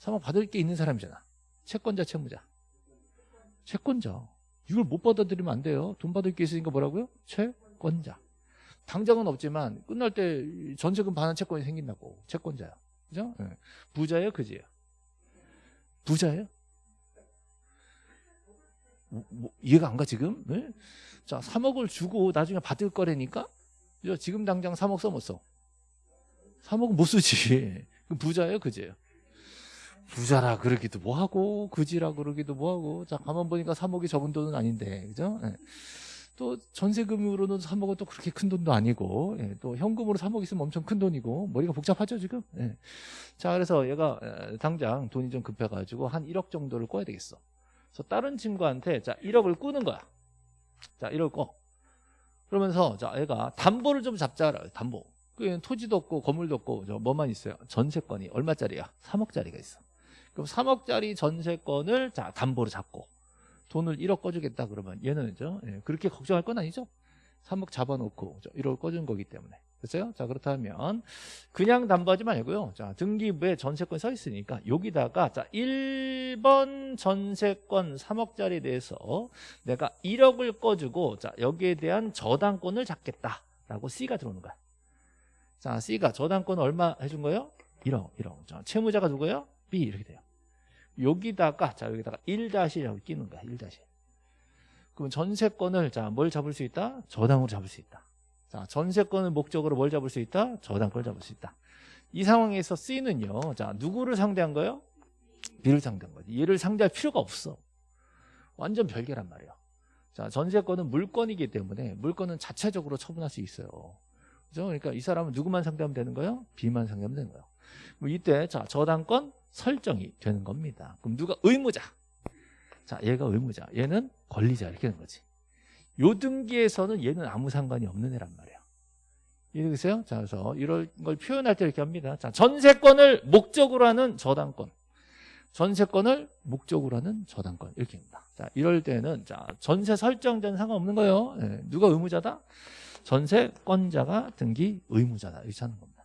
3억 받을 게 있는 사람이잖아. 채권자, 채무자. 채권자. 이걸 못 받아들이면 안 돼요. 돈 받을 게 있으니까 뭐라고요? 채권자. 당장은 없지만 끝날 때 전세금 반환 채권이 생긴다고. 채권자야. 그죠? 네. 부자예요, 그지예요? 부자예요? 뭐, 뭐, 이해가 안 가 지금? 네? 자, 3억을 주고 나중에 받을 거라니까? 그죠? 지금 당장 3억 써 못 써? 3억은 못 쓰지. [LAUGHS] 부자예요, 그지예요? 부자라 그러기도 뭐하고 그지라 그러기도 뭐하고 자 가만 보니까 3억이 적은 돈은 아닌데 그죠? 예. 또 전세금으로는 3억은 또 그렇게 큰 돈도 아니고 예. 또 현금으로 3억 있으면 엄청 큰 돈이고 머리가 복잡하죠 지금? 예. 자 그래서 얘가 에, 당장 돈이 좀 급해가지고 한 1억 정도를 꿔야 되겠어. 그래서 다른 친구한테 자 1억을 꾸는 거야. 자 1억 꺼. 그러면서 자 얘가 담보를 좀 잡자. 담보. 그 토지도 없고 건물도 없고 저 뭐만 있어요? 전세권이 얼마짜리야? 3억짜리가 있어. 그럼 3억짜리 전세권을 자 담보로 잡고 돈을 1억 꺼주겠다 그러면 얘는 죠 예, 그렇게 걱정할 건 아니죠 3억 잡아놓고 1억 꺼준 거기 때문에 됐어요? 자 그렇다면 그냥 담보하지 말고요 자 등기부에 전세권 써 있으니까 여기다가 자 1번 전세권 3억짜리 대해서 내가 1억을 꺼주고 자 여기에 대한 저당권을 잡겠다 라고 C가 들어오는 거야 자 C가 저당권 얼마 해준 거예요? 1억 1억 자, 채무자가 누구예요? B 이렇게 돼요. 여기다가 자 여기다가 1-이라고 끼는 거야. 1- 그럼 전세권을 자 뭘 잡을 수 있다? 저당으로 잡을 수 있다. 자 전세권을 목적으로 뭘 잡을 수 있다? 저당권을 잡을 수 있다. 이 상황에서 C는요. 자 누구를 상대한 거예요? B를 상대한 거지. 얘를 상대할 필요가 없어. 완전 별개란 말이에요. 자 전세권은 물건이기 때문에 물건은 자체적으로 처분할 수 있어요. 그죠? 그러니까 이 사람은 누구만 상대하면 되는 거예요? B만 상대하면 되는 거예요. 이때 자 저당권 설정이 되는 겁니다. 그럼 누가 의무자? 자, 얘가 의무자. 얘는 권리자. 이렇게 되는 거지. 요 등기에서는 얘는 아무 상관이 없는 애란 말이에요. 이해되세요? 자, 그래서 이런 걸 표현할 때 이렇게 합니다. 자, 전세권을 목적으로 하는 저당권. 전세권을 목적으로 하는 저당권 이렇게입니다. 자, 이럴 때는 자 전세 설정자는 상관없는 거예요. 예, 누가 의무자다? 전세권자가 등기 의무자다 이렇게 하는 겁니다.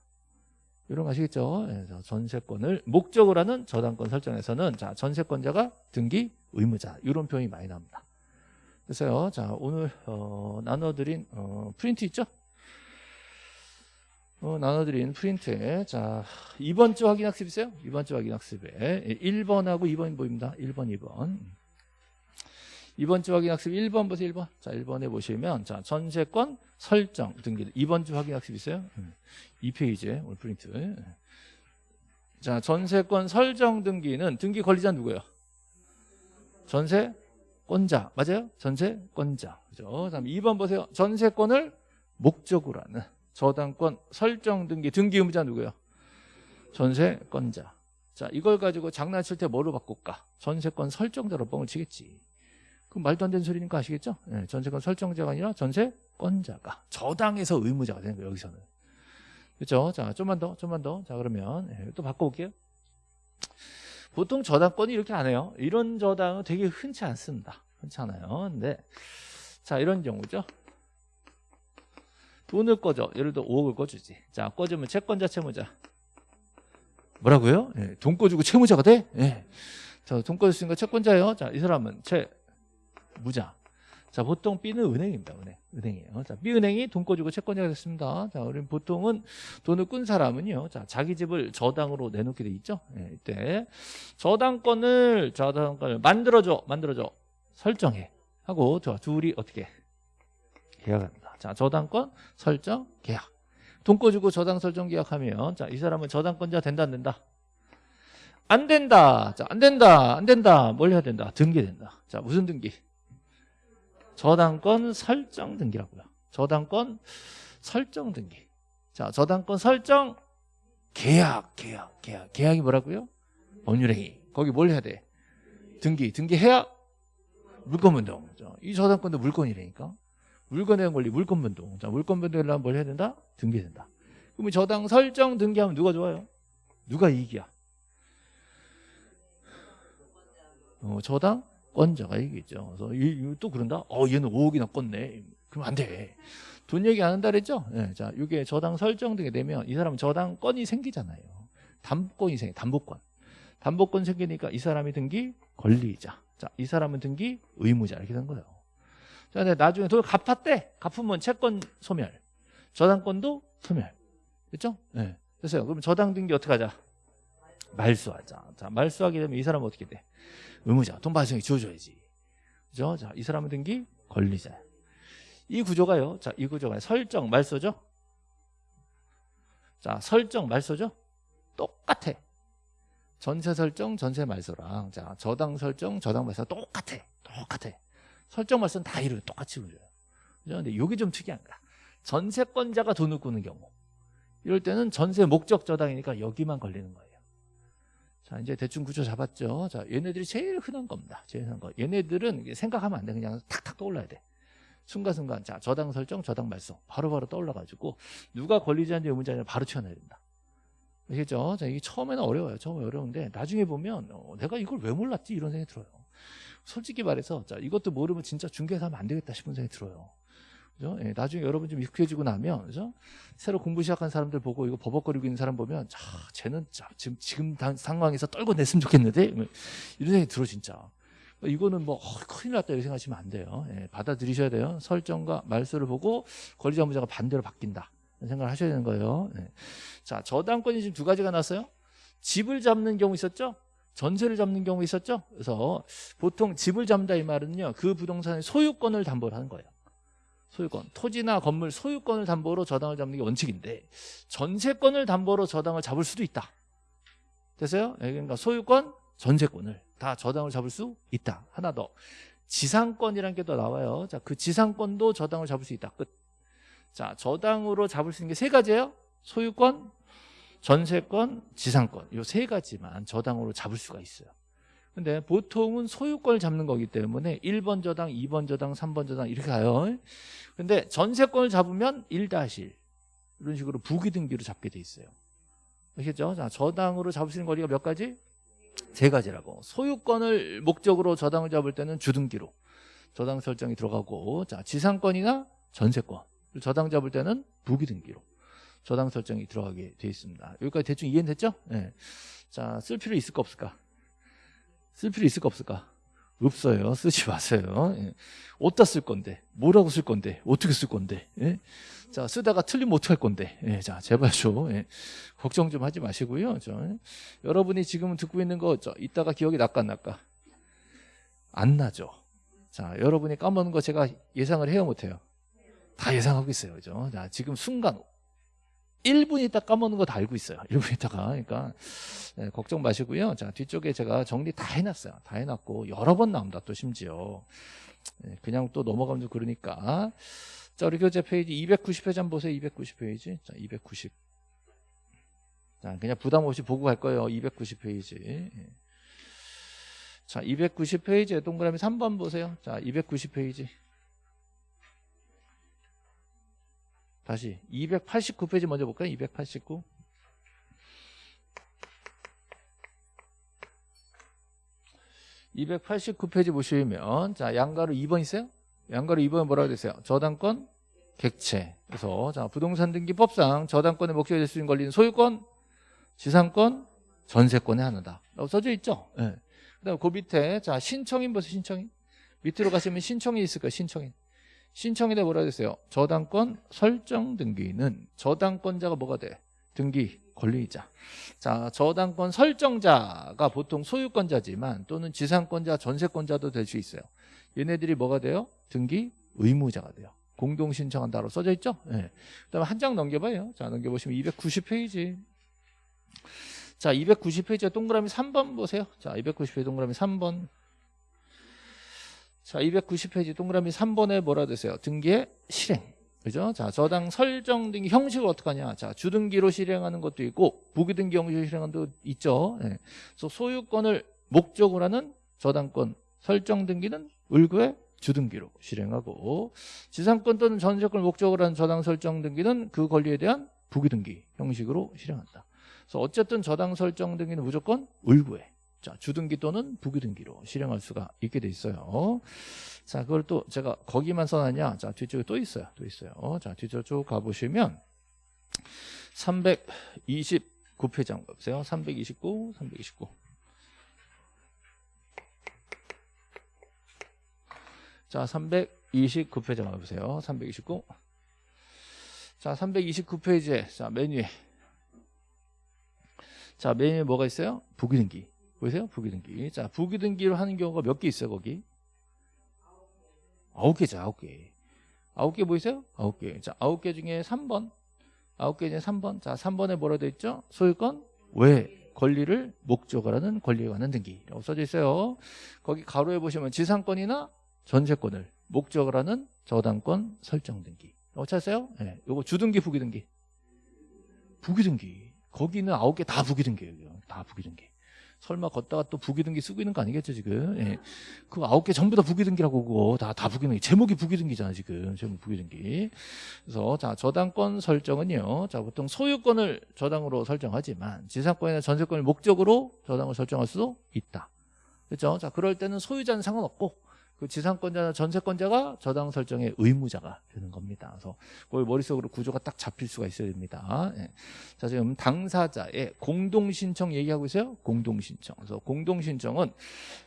이런 거 아시겠죠? 예, 자, 전세권을 목적으로 하는 저당권 설정에서는 자 전세권자가 등기 의무자 이런 표현이 많이 나옵니다. 그래서요, 자 오늘 어, 나눠드린 어, 프린트 있죠? 어, 나눠드린 프린트에 자 이번 주 확인 학습 있어요? 이번 주 확인 학습에 1번하고 2번이 보입니다. 1번, 2번. 이번 주 확인 학습 1번 보세요. 1번. 자 1번에 보시면 자 전세권 설정 등기 이번 주 확인 학습 있어요? 2페이지에 오늘 프린트. 자 전세권 설정 등기는 등기 권리자 누구예요? 전세권자 맞아요? 전세권자 그죠? 다음 2번 보세요. 전세권을 목적으로 하는 저당권 설정 등기 등기 의무자 누구예요? 전세권자. 자 이걸 가지고 장난칠 때 뭐로 바꿀까? 전세권 설정자로 뻥을 치겠지. 그럼 말도 안 되는 소리니까 아시겠죠? 네, 전세권 설정자가 아니라 전세 권자가 저당에서 의무자가 되는 거예요. 여기서는. 그렇죠? 자 좀만 더, 좀만 더. 자 그러면 네, 또 바꿔볼게요. 보통 저당권이 이렇게 안 해요. 이런 저당은 되게 흔치 않습니다. 흔치 않아요. 근데 자 이런 경우죠. 돈을 꺼줘. 예를 들어 5억을 꺼주지. 자, 꺼주면 채권자, 채무자. 뭐라고요? 예, 돈 꺼주고 채무자가 돼? 예. 자, 돈 꺼줬으니까 채권자예요. 자, 이 사람은 채무자. 자, 보통 B는 은행입니다. 은행. 은행이에요. 자, B은행이 돈 꺼주고 채권자가 됐습니다. 자, 우리 보통은 돈을 꾼 사람은요. 자, 자기 집을 저당으로 내놓게 돼 있죠. 예, 이때 저당권을 저당권을 만들어 줘. 만들어 줘. 설정해. 하고 저 둘이 어떻게 계약합니다. 자, 저당권 설정 계약. 돈 꺼주고 저당 설정 계약하면 자, 이 사람은 저당권자 된다 안 된다? 안 된다. 자, 안 된다. 안 된다. 뭘 해야 된다? 등기된다. 자, 무슨 등기? 저당권 설정 등기라고요. 저당권 설정 등기. 자, 저당권 설정 계약, 계약, 계약. 계약이 뭐라고요? 법률행위. 거기 뭘 해야 돼? 등기. 등기해야 물권분동. 이 저당권도 물건이라니까. 물건에 대한 권리, 물권 변동. 자, 물권 변동이려면 뭘 해야 된다? 등기된다. 그러면 저당 설정 등기하면 누가 좋아요? 누가 이익이야? 어, 저당 권자가 이기죠. 그래서 이, 또 그런다? 어, 얘는 5억이나 껐네. 그럼 안 돼. 돈 얘기 안 한다 그랬죠? 네, 자, 이게 저당 설정 등이 되면 이 사람은 저당권이 생기잖아요. 담보권이 생겨, 담보권. 담보권 생기니까 이 사람이 등기 권리자. 자, 이 사람은 등기 의무자 이렇게 된 거예요. 자, 근데 나중에 돈을 갚았대. 갚으면 채권 소멸. 저당권도 소멸. 됐죠? 네. 됐어요. 그럼 저당 등기 어떻게 하자? 말소하자. 자, 말소하게 되면 이 사람은 어떻게 돼? 의무자. 돈 발생이 지워줘야지. 그죠? 자, 이 사람은 등기 권리자. 이 구조가요. 자, 이 구조가 설정, 말소죠? 자, 설정, 말소죠? 똑같아. 전세 설정, 전세 말소랑 자, 저당 설정, 저당 말소 똑같아. 똑같아. 설정 말씀 다 이루어 똑같이 그려요. 그런데 이게 좀 특이한 거야. 전세권자가 돈을 꾸는 경우. 이럴 때는 전세 목적 저당이니까 여기만 걸리는 거예요. 자, 이제 대충 구조 잡았죠. 자, 얘네들이 제일 흔한 겁니다. 제일 흔한 거. 얘네들은 생각하면 안 돼. 그냥 탁탁 떠올라야 돼. 순간순간. 자, 저당 설정, 저당 말소. 바로바로 떠올라가지고 누가 권리자인지 의무자인지 바로 튀어나야 된다. 아시겠죠? 자, 이게 처음에는 어려워요. 처음에 어려운데 나중에 보면 어, 내가 이걸 왜 몰랐지? 이런 생각이 들어요. 솔직히 말해서 자 이것도 모르면 진짜 중개사 하면 안 되겠다 싶은 생각이 들어요. 그죠? 예, 나중에 여러분 좀 익숙해지고 나면 그죠? 새로 공부 시작한 사람들 보고 이거 버벅거리고 있는 사람 보면 자 쟤는 자, 지금 지금 당, 상황에서 떨궈냈으면 좋겠는데 뭐 이런 생각이 들어 진짜. 이거는 뭐 어, 큰일 났다 이렇게 생각하시면 안 돼요. 예, 받아들이셔야 돼요. 설정과 말소를 보고 권리자 무자가 반대로 바뀐다. 생각을 하셔야 되는 거예요. 예. 자 저당권이 지금 두 가지가 났어요. 집을 잡는 경우 있었죠? 전세를 잡는 경우 있었죠. 그래서 보통 집을 잡는다 이 말은요. 그 부동산의 소유권을 담보를 하는 거예요. 소유권, 토지나 건물 소유권을 담보로 저당을 잡는 게 원칙인데 전세권을 담보로 저당을 잡을 수도 있다. 됐어요? 예, 그러니까 소유권, 전세권을 다 저당을 잡을 수 있다. 하나 더. 지상권이라는 게더 나와요. 자, 그 지상권도 저당을 잡을 수 있다. 끝. 자, 저당으로 잡을 수 있는 게 세 가지예요. 소유권, 전세권, 지상권 이세 가지만 저당으로 잡을 수가 있어요. 근데 보통은 소유권을 잡는 거기 때문에 1번 저당, 2번 저당, 3번 저당 이렇게 가요. 근데 전세권을 잡으면 1-1 이런 식으로 부기 등기로 잡게 돼 있어요. 아시겠죠? 자, 저당으로 잡을 수 있는 거리가 몇 가지? 세 가지라고. 소유권을 목적으로 저당을 잡을 때는 주등기로 저당 설정이 들어가고 자 지상권이나 전세권 저당 잡을 때는 부기등기로 저당 설정이 들어가게 돼 있습니다. 여기까지 대충 이해는 됐죠? 네. 자, 쓸 필요 있을까 없을까? 쓸 필요 있을까 없을까? 없어요. 쓰지 마세요. 예. 어디다 쓸 건데? 뭐라고 쓸 건데? 어떻게 쓸 건데? 예? 자, 쓰다가 틀리면 어떡할 건데? 예, 자, 제발 좀 예. 걱정 좀 하지 마시고요. 저, 예. 여러분이 지금 듣고 있는 거 저, 이따가 기억이 날까 안 날까? 안 나죠. 자, 여러분이 까먹는 거 제가 예상을 해요 못해요? 다 예상하고 있어요. 그죠? 자, 지금 순간 1분 있다 까먹는 거 다 알고 있어요. 1분 있다가. 그러니까 네, 걱정 마시고요. 자, 뒤쪽에 제가 정리 다 해놨어요. 다 해놨고 여러 번 나옵니다. 또 심지어. 네, 그냥 또 넘어가면 좀 그러니까. 자, 우리 교재 페이지 290페이지 한번 보세요. 290페이지. 자, 290. 자, 그냥 부담 없이 보고 갈 거예요. 290페이지. 자, 290페이지에 동그라미 3번 보세요. 자, 290페이지. 다시 289페이지 먼저 볼까요? 289. (289페이지) 보시면 자 양가로 2번 있어요? 양가로 2번 뭐라고 되세요? 저당권 객체. 그래서 자 부동산 등기법상 저당권의 목적이 될 수 있는 권리는 소유권 지상권 전세권의 하나다. 라고 써져 있죠? 네. 그 다음 그 밑에 자 신청인 보세요 신청인. 밑으로 가시면 신청인 있을 거예요 신청인 신청인에 뭐라 그랬어요? 저당권 설정 등기는 저당권자가 뭐가 돼? 등기 권리자. 자, 저당권 설정자가 보통 소유권자지만 또는 지상권자, 전세권자도 될 수 있어요. 얘네들이 뭐가 돼요? 등기 의무자가 돼요. 공동 신청한다로 써져 있죠? 네. 그 다음에 한 장 넘겨봐요. 자, 넘겨보시면 290페이지. 자, 290페이지에 동그라미 3번 보세요. 자, 290페이지 동그라미 3번. 자, 290페이지 동그라미 3번에 뭐라 되세요? 등기의 실행. 그죠? 자, 저당 설정 등기 형식을 어떻게 하냐? 자, 주등기로 실행하는 것도 있고 부기등기 형식으로 실행하는 것도 있죠. 네. 그래서 소유권을 목적으로 하는 저당권 설정 등기는 을구의 주등기로 실행하고 지상권 또는 전세권을 목적으로 하는 저당 설정 등기는 그 권리에 대한 부기등기 형식으로 실행한다. 그래서 어쨌든 저당 설정 등기는 무조건 을구에 자, 주등기 또는 부기등기로 실행할 수가 있게 돼 있어요. 자, 그걸 또 제가 거기만 써놨냐? 자, 뒤쪽에 또 있어요. 또 있어요. 자, 뒤쪽 쭉 가보시면 329페이지 한번 보세요. 329, 329. 자, 329페이지 한번 보세요. 329. 자, 329페이지에 자, 메뉴에 자, 메뉴에 뭐가 있어요? 부기등기. 보이세요? 부기등기. 자, 부기등기를 하는 경우가 몇 개 있어요, 거기? 아홉 개죠, 아홉 개. 아홉 개 보이세요? 아홉 개. 자, 아홉 개 중에 3번. 아홉 개 중에 3번. 자, 3번에 뭐라 되어 있죠? 소유권 왜 권리를 목적을 하는 권리에 관한 등기라고 써져 있어요. 거기 가로에 보시면 지상권이나 전세권을 목적을 하는 저당권 설정 등기. 어, 찾았어요? 예. 네. 요거 주등기, 부기등기. 부기등기. 거기는 아홉 개 다 부기등기예요. 다 부기등기. 설마 걷다가 또 부기등기 쓰고 있는 거 아니겠죠 지금? 예. 그 아홉 개 전부 다 부기등기라고 그거. 다, 다 부기등기. 제목이 부기등기잖아 지금. 제목 부기등기. 그래서 자 저당권 설정은요. 자 보통 소유권을 저당으로 설정하지만 지상권이나 전세권을 목적으로 저당을 설정할 수도 있다. 그렇죠? 자 그럴 때는 소유자는 상관없고 그 지상권자나 전세권자가 저당 설정의 의무자가 되는 겁니다. 그래서 거기 머릿속으로 구조가 딱 잡힐 수가 있어야 됩니다. 예. 자, 지금 당사자의 공동신청 얘기하고 있어요. 공동신청. 그래서 공동신청은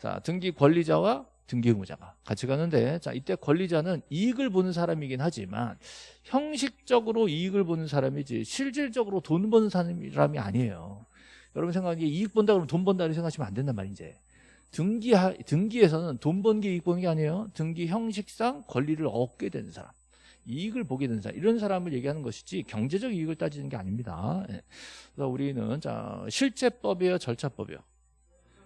자, 등기 권리자와 등기 의무자가 같이 가는데 자, 이때 권리자는 이익을 보는 사람이긴 하지만 형식적으로 이익을 보는 사람이지 실질적으로 돈 버는 사람이 아니에요. 여러분 생각하기에 이익 본다 그러면 돈 번다 고 생각하시면 안 된단 말이지. 등기 등기에서는 돈 번 게 이익 보는 게 아니에요. 등기 형식상 권리를 얻게 되는 사람. 이익을 보게 되는 사람 이런 사람을 얘기하는 것이지 경제적 이익을 따지는 게 아닙니다. 예. 그래서 우리는 자 실제법이에요, 절차법이요.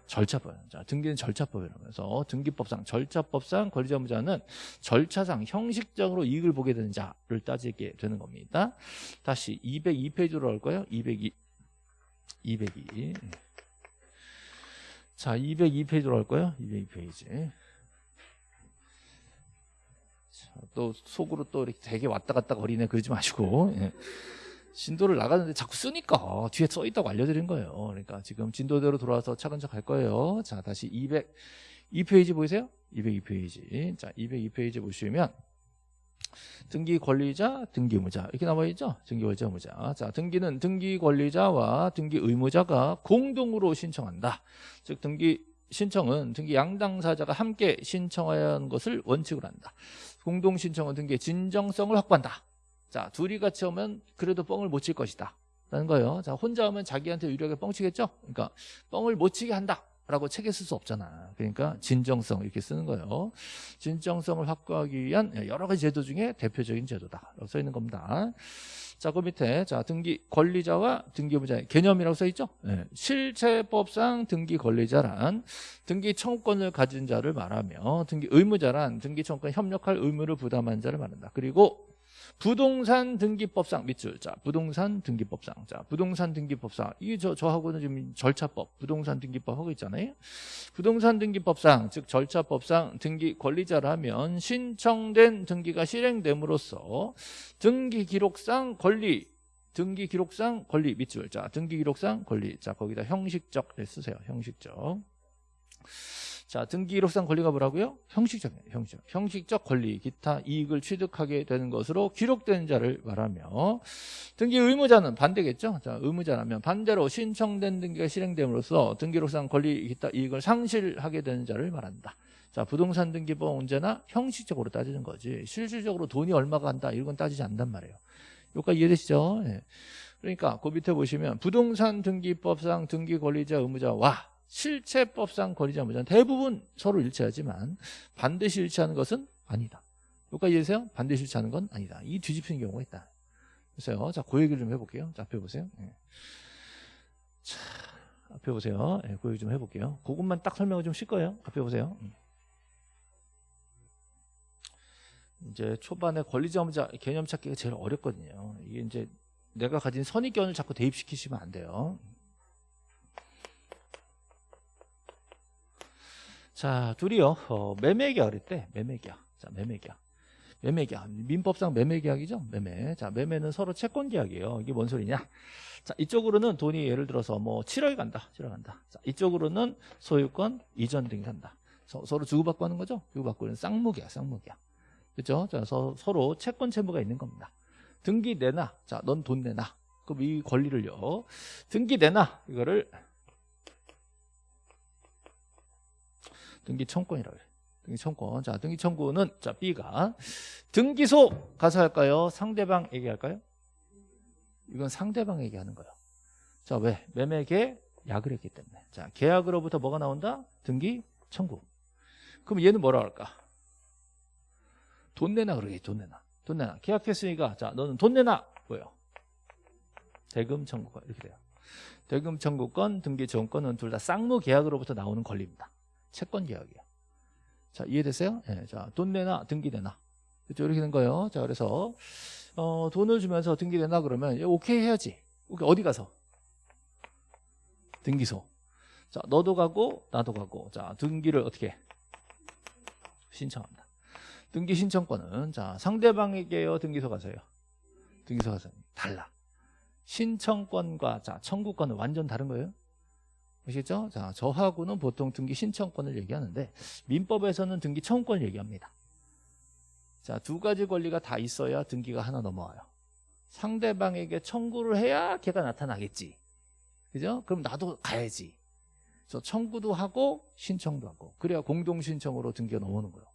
절차법. 자 등기는 절차법이라면서 등기법상 절차법상 권리자무자는 절차상 형식적으로 이익을 보게 되는 자를 따지게 되는 겁니다. 다시 202페이지로 할 거예요. 202 202 자, 202페이지로 할 거예요. 202페이지. 자, 또 속으로 또 이렇게 되게 왔다 갔다 거리네 그러지 마시고. 예. 진도를 나가는데 자꾸 쓰니까 뒤에 써 있다고 알려드린 거예요. 그러니까 지금 진도대로 돌아와서 차근차근 갈 거예요. 자, 다시 202페이지 보이세요? 202페이지. 자, 202페이지 보시면 등기 권리자, 등기 의무자 이렇게 나와 있죠? 등기 권리자, 의무자. 자, 등기는 등기 권리자와 등기 의무자가 공동으로 신청한다. 즉 등기 신청은 등기 양당사자가 함께 신청해야 하는 것을 원칙으로 한다. 공동 신청은 등기의 진정성을 확보한다. 자, 둘이 같이 오면 그래도 뻥을 못 칠 것이다. 라는 거예요. 자, 혼자 오면 자기한테 유리하게 뻥치겠죠? 그러니까 뻥을 못 치게 한다. 라고 책에 쓸 수 없잖아. 그러니까 진정성 이렇게 쓰는 거예요. 진정성을 확보하기 위한 여러 가지 제도 중에 대표적인 제도다. 라고 써 있는 겁니다. 자, 그 밑에 자 등기 권리자와 등기부자의 개념이라고 써 있죠. 네. 실체법상 등기 권리자란 등기 청구권을 가진 자를 말하며 등기 의무자란 등기 청구권 협력할 의무를 부담한 자를 말한다. 그리고 부동산 등기법상 밑줄 자 부동산 등기법상 자 부동산 등기법상. 이게 저 저하고는 지금 절차법 부동산 등기법 하고 있잖아요. 부동산 등기법상 즉 절차법상 등기 권리자라면 신청된 등기가 실행됨으로써 등기 기록상 권리 등기 기록상 권리 밑줄 자 등기 기록상 권리. 자 거기다 형식적 쓰세요. 형식적 자, 등기록상 권리가 뭐라고요? 형식적이에요. 형식. 형식적 권리, 기타 이익을 취득하게 되는 것으로 기록된 자를 말하며 등기 의무자는 반대겠죠? 자, 의무자라면 반대로 신청된 등기가 실행됨으로써 등기록상 권리, 기타 이익을 상실하게 되는 자를 말한다. 자, 부동산 등기법 언제나 형식적으로 따지는 거지. 실질적으로 돈이 얼마가 간다 이런 건 따지지 않단 말이에요. 여기까지 이해되시죠? 네. 그러니까 그 밑에 보시면 부동산 등기법상 등기 권리자 의무자와 실체법상 권리자 무자는 대부분 서로 일치하지만 반드시 일치하는 것은 아니다. 여기까지 이해되세요? 반드시 일치하는 건 아니다. 이 뒤집히는 경우가 있다. 그래서 자, 그 얘기를 좀 해볼게요. 자, 앞에 보세요. 네. 자, 앞에 보세요. 네, 그 얘기 좀 해볼게요. 그것만 딱 설명을 좀 쉴 거예요. 앞에 보세요. 음. 이제 초반에 권리자 무자 개념 찾기가 제일 어렵거든요. 이게 이제 내가 가진 선입견을 자꾸 대입시키시면 안 돼요. 자, 둘이요. 어, 매매계약을 했대. 매매계약. 자, 매매계약. 매매계약. 민법상 매매계약이죠. 매매. 자, 매매는 서로 채권계약이에요. 이게 뭔 소리냐? 자, 이쪽으로는 돈이 예를 들어서 뭐 7억이 간다. 7억 간다. 자, 이쪽으로는 소유권 이전 등이 간다. 서, 로 주고받고 하는 거죠. 주고받고 는 쌍무계약, 쌍무계약. 그렇죠? 자, 서, 서로 채권 채무가 있는 겁니다. 등기 내놔. 자, 넌 돈 내놔. 그럼 이 권리를요. 등기 내놔. 이거를 등기 청권이라고 해요. 등기 청권. 자, 등기 청구는 자, B가 등기소 가서 할까요? 상대방 얘기할까요? 이건 상대방 얘기하는 거예요. 자, 왜? 매매 계 약을 했기 때문에. 자, 계약으로부터 뭐가 나온다? 등기 청구. 그럼 얘는 뭐라 할까? 돈 내놔 그러게 돈 내놔. 돈 내놔. 계약했으니까 자, 너는 돈 내놔. 뭐예요? 대금 청구권 이렇게 돼요. 대금 청구권, 등기 정권은 둘 다 쌍무 계약으로부터 나오는 권리입니다. 채권 계약이야. 자, 이해됐어요? 예, 자, 돈 내놔, 등기 내놔. 그렇죠? 이렇게 된 거예요. 자, 그래서, 어, 돈을 주면서 등기 내놔 그러면, 오케이 해야지. 어디 가서? 등기소. 자, 너도 가고, 나도 가고. 자, 등기를 어떻게? 신청합니다. 등기 신청권은, 자, 상대방에게요, 등기소 가서요. 등기소 가서. 달라. 신청권과, 자, 청구권은 완전 다른 거예요. 아시겠죠? 자, 저하고는 보통 등기 신청권을 얘기하는데 민법에서는 등기 청구권을 얘기합니다. 자, 두 가지 권리가 다 있어야 등기가 하나 넘어와요. 상대방에게 청구를 해야 걔가 나타나겠지. 그죠? 그럼 나도 가야지. 저 청구도 하고 신청도 하고 그래야 공동 신청으로 등기가 넘어오는 거예요.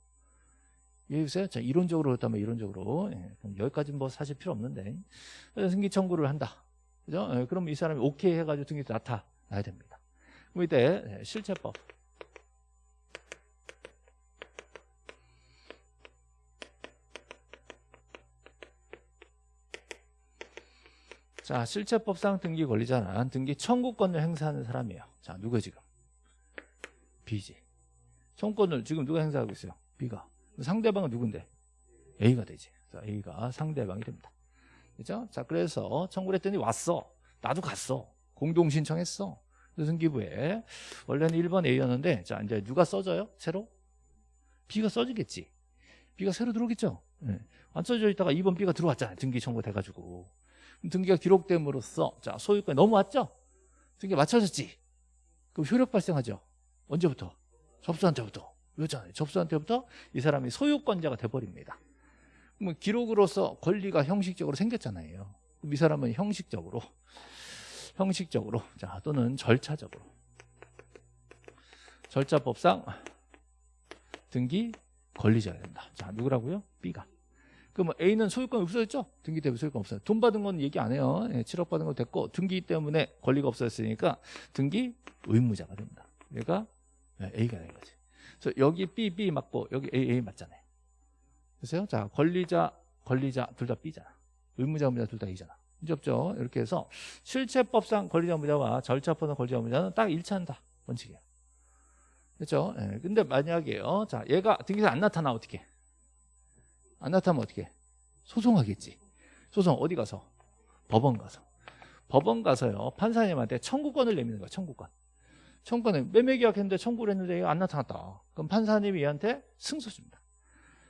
이해되세요? 자, 이론적으로 그렇다면 이론적으로 예, 여기까지는 뭐 사실 필요 없는데 등기 청구를 한다. 그죠? 예, 그럼 이 사람이 오케이 해가지고 등기 나타나야 됩니다. 이때 네, 실체법. 자 실체법상 등기 권리자는 등기 청구권을 행사하는 사람이에요. 자 누가 지금? B지. 청구권을 지금 누가 행사하고 있어요? B가. 상대방은 누군데? A가 되지. 자, A가 상대방이 됩니다. 그죠? 자 그래서 청구를 했더니 왔어. 나도 갔어. 공동 신청했어 승기부에 원래는 1번 A였는데 자 이제 누가 써져요? 새로? B가 써지겠지. B가 새로 들어오겠죠. 네. 안 써져 있다가 2번 B가 들어왔잖아요. 등기 청구 돼가지고. 등기가 기록됨으로써 자 소유권이 넘어왔죠? 등기가 맞춰졌지? 그럼 효력 발생하죠? 언제부터? 접수한테부터 이거잖아요 접수한테부터 이 사람이 소유권자가 돼버립니다 그럼 기록으로서 권리가 형식적으로 생겼잖아요 그럼 이 사람은 형식적으로 형식적으로 자 또는 절차적으로 절차법상 등기 권리자가 된다 자 누구라고요? B가 그럼 A는 소유권이 없어졌죠? 등기 때문에 소유권 없어요. 돈 받은 건 얘기 안 해요. 예, 7억 받은 거 됐고 등기 때문에 권리가 없어졌으니까 등기 의무자가 됩니다. 얘가 예, A가 되는 거지. 그래서 여기 B, B 맞고 여기 A, A 맞잖아요. 그래서요. 자, 권리자, 권리자 둘 다 B잖아. 의무자, 의무자 둘 다 A잖아. 없죠? 이렇게 해서 실체법상 권리자, 의무자와 절차법상 권리자, 의무자는 딱 일치한다. 원칙이에요. 그렇죠? 예, 근데 만약에요. 자, 얘가 등기사 안 나타나 어떻게? 안 나타나면 어떻게? 소송하겠지. 소송 어디 가서? 법원 가서. 법원 가서요. 판사님한테 청구권을 내미는 거야. 청구권. 청구권을 매매 계약했는데 청구를 했는데 안 나타났다. 그럼 판사님이 얘한테 승소 줍니다.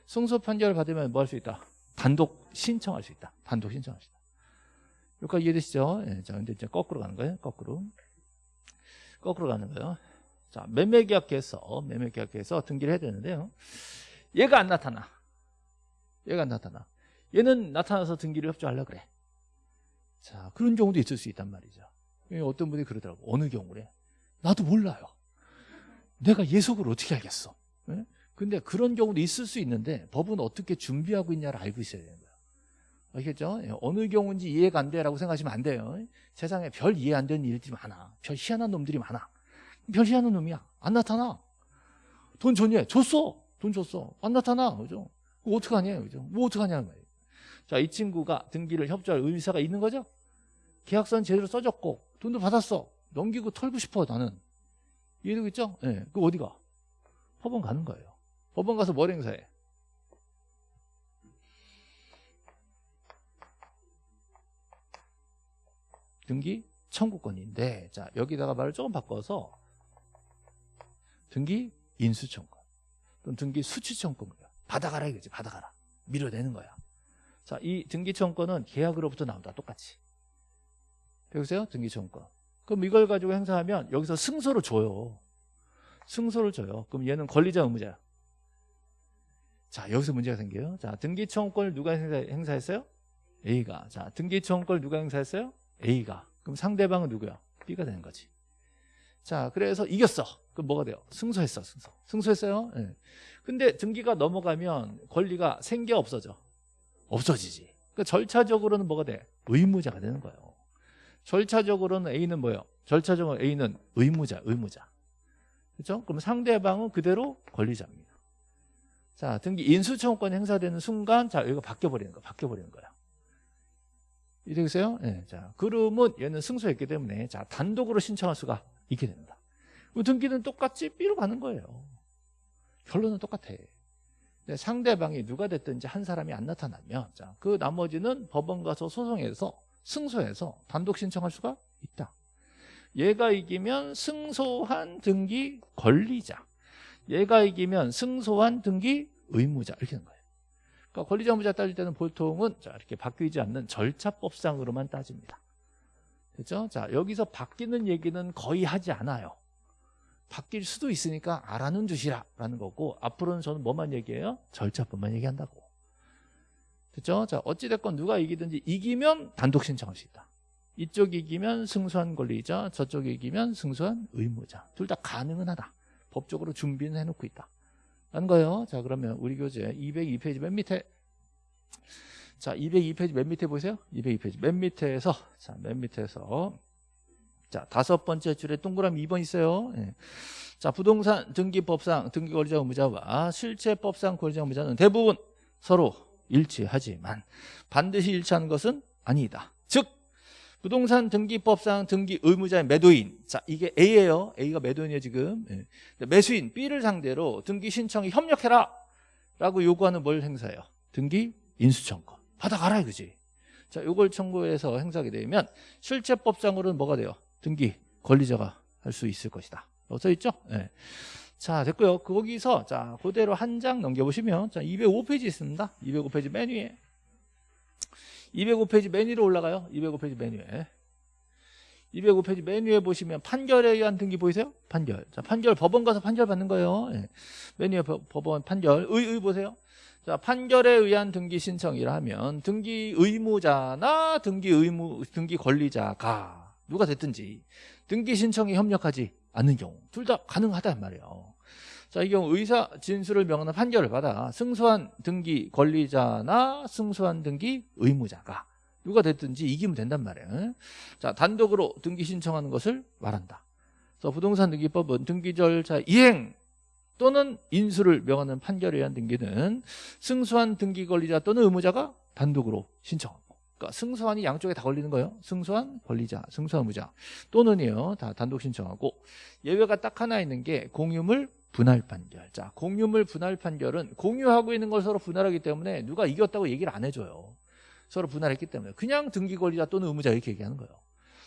승소 판결을 받으면 뭐 할 수 있다? 단독 신청할 수 있다. 단독 신청할 수 있다. 여기까지 이해되시죠? 예, 자, 근데 이제 거꾸로 가는 거예요. 거꾸로. 거꾸로 가는 거예요. 자, 매매 계약해서 매매 계약해서 등기를 해야 되는데요. 얘가 안 나타나. 얘가 안 나타나. 얘는 나타나서 등기를 협조하려 그래. 자, 그런 경우도 있을 수 있단 말이죠. 어떤 분이 그러더라고. 어느 경우래? 나도 몰라요. 내가 예속을 어떻게 알겠어? 네? 근데 그런 경우도 있을 수 있는데 법은 어떻게 준비하고 있냐를 알고 있어야 되는 거예 요. 아시겠죠? 예, 어느 경우인지 이해가 안 돼라고 생각하시면 안 돼요. 세상에 별 이해 안 되는 일들이 많아. 별 희한한 놈들이 많아. 별 희한한 놈이야. 안 나타나. 돈 줬냐? 줬어. 돈 줬어. 안 나타나. 그죠? 그거 어떡하냐? 그죠? 뭐 어떡하냐는 거예요. 자, 이 친구가 등기를 협조할 의사가 있는 거죠? 계약서는 제대로 써줬고 돈도 받았어. 넘기고 털고 싶어 나는. 이해되겠죠? 예. 네. 그 어디가? 법원 가는 거예요. 법원 가서 뭘 행사해? 등기 청구권인데 자 여기다가 말을 조금 바꿔서 등기 인수청권 또는 등기 수취청권 받아가라 이거지 받아가라. 밀어내는 거야. 자이 등기청권은 계약으로부터 나온다 똑같이. 배우세요? 등기청권. 그럼 이걸 가지고 행사하면 여기서 승소를 줘요. 승소를 줘요. 그럼 얘는 권리자 의무자야. 자 여기서 문제가 생겨요. 자 등기청권을 누가 행사, 행사했어요? A가. 자 등기청권을 누가 행사했어요? A가 그럼 상대방은 누구야? B가 되는 거지 자 그래서 이겼어 그럼 뭐가 돼요? 승소했어 승소 승소했어요 네. 근데 등기가 넘어가면 권리가 생겨 없어져 없어지지 그러니까 절차적으로는 뭐가 돼? 의무자가 되는 거예요 절차적으로는 A는 뭐예요? 절차적으로 A는 의무자 의무자 그렇죠? 그럼 상대방은 그대로 권리자입니다 자 등기 인수청권 행사되는 순간 자 이거 바뀌어버리는 거 바뀌어버리는 거야 이해되겠어요? 네, 자 그러면 얘는 승소했기 때문에 자 단독으로 신청할 수가 있게 됩니다 등기는 똑같이 B로 가는 거예요. 결론은 똑같아. 상대방이 누가 됐든지 한 사람이 안 나타나면 자, 그 나머지는 법원 가서 소송해서 승소해서 단독 신청할 수가 있다. 얘가 이기면 승소한 등기 권리자. 얘가 이기면 승소한 등기 의무자 이렇게 되는 거예요. 그러니까 권리자 의무자 따질 때는 보통은 자, 이렇게 바뀌지 않는 절차법상으로만 따집니다. 됐죠? 자, 여기서 바뀌는 얘기는 거의 하지 않아요. 바뀔 수도 있으니까 알아는 두시라 라는 거고 앞으로는 저는 뭐만 얘기해요? 절차뿐만 얘기한다고. 됐죠? 자 어찌됐건 누가 이기든지 이기면 단독 신청할 수 있다. 이쪽 이기면 승소한 권리자 저쪽 이기면 승소한 의무자 둘 다 가능은 하다. 법적으로 준비는 해놓고 있다. 라는 거예요. 자 그러면 우리 교재 202페이지 맨 밑에 자 202페이지 맨 밑에 보세요. 202페이지 맨 밑에서 자 맨 밑에서 자, 다섯 번째 줄에 동그라미 2번 있어요. 예. 자, 부동산 등기법상 등기 권리자 의무자와 실체법상 권리자 의무자는 대부분 서로 일치하지만 반드시 일치하는 것은 아니다. 즉 부동산 등기법상 등기 의무자의 매도인 자 이게 A예요. A가 매도인이에요 지금. 예. 매수인 B를 상대로 등기 신청에 협력해라 라고 요구하는 뭘 행사해요? 등기 인수청권 받아가라 이거지. 자, 요걸 청구해서 행사하게 되면 실체법상으로는 뭐가 돼요? 등기 권리자가 할 수 있을 것이다. 써 있죠? 네. 자 됐고요. 거기서 자 그대로 한 장 넘겨보시면 자 205페이지 있습니다. 205페이지 맨 위에 205페이지 맨 위로 올라가요. 205페이지 맨 위에. 205페이지 맨 위에 보시면 판결에 의한 등기 보이세요? 판결. 자, 판결 법원 가서 판결 받는 거예요. 예. 맨 위에 법- 법원 판결. 의, 의 보세요. 자, 판결에 의한 등기 신청이라 하면 등기 의무자나 등기 의무 등기 권리자가 누가 됐든지 등기 신청에 협력하지 않는 경우 둘 다 가능하단 말이에요. 자, 이 경우 의사 진술을 명하는 판결을 받아 승소한 등기 권리자나 승소한 등기 의무자가 누가 됐든지 이기면 된단 말이에요. 자, 단독으로 등기 신청하는 것을 말한다. 그래서 부동산 등기법은 등기 절차 이행 또는 인수를 명하는 판결에 의한 등기는 승소한 등기 권리자 또는 의무자가 단독으로 신청하고 그러니까 승소한이 양쪽에 다 걸리는 거예요. 승소한 권리자, 승소한 의무자 또는이요 다 단독 신청하고 예외가 딱 하나 있는 게 공유물 분할 판결. 자, 공유물 분할 판결은 공유하고 있는 걸 서로 분할하기 때문에 누가 이겼다고 얘기를 안 해줘요. 서로 분할했기 때문에 그냥 등기 권리자 또는 의무자 이렇게 얘기하는 거예요.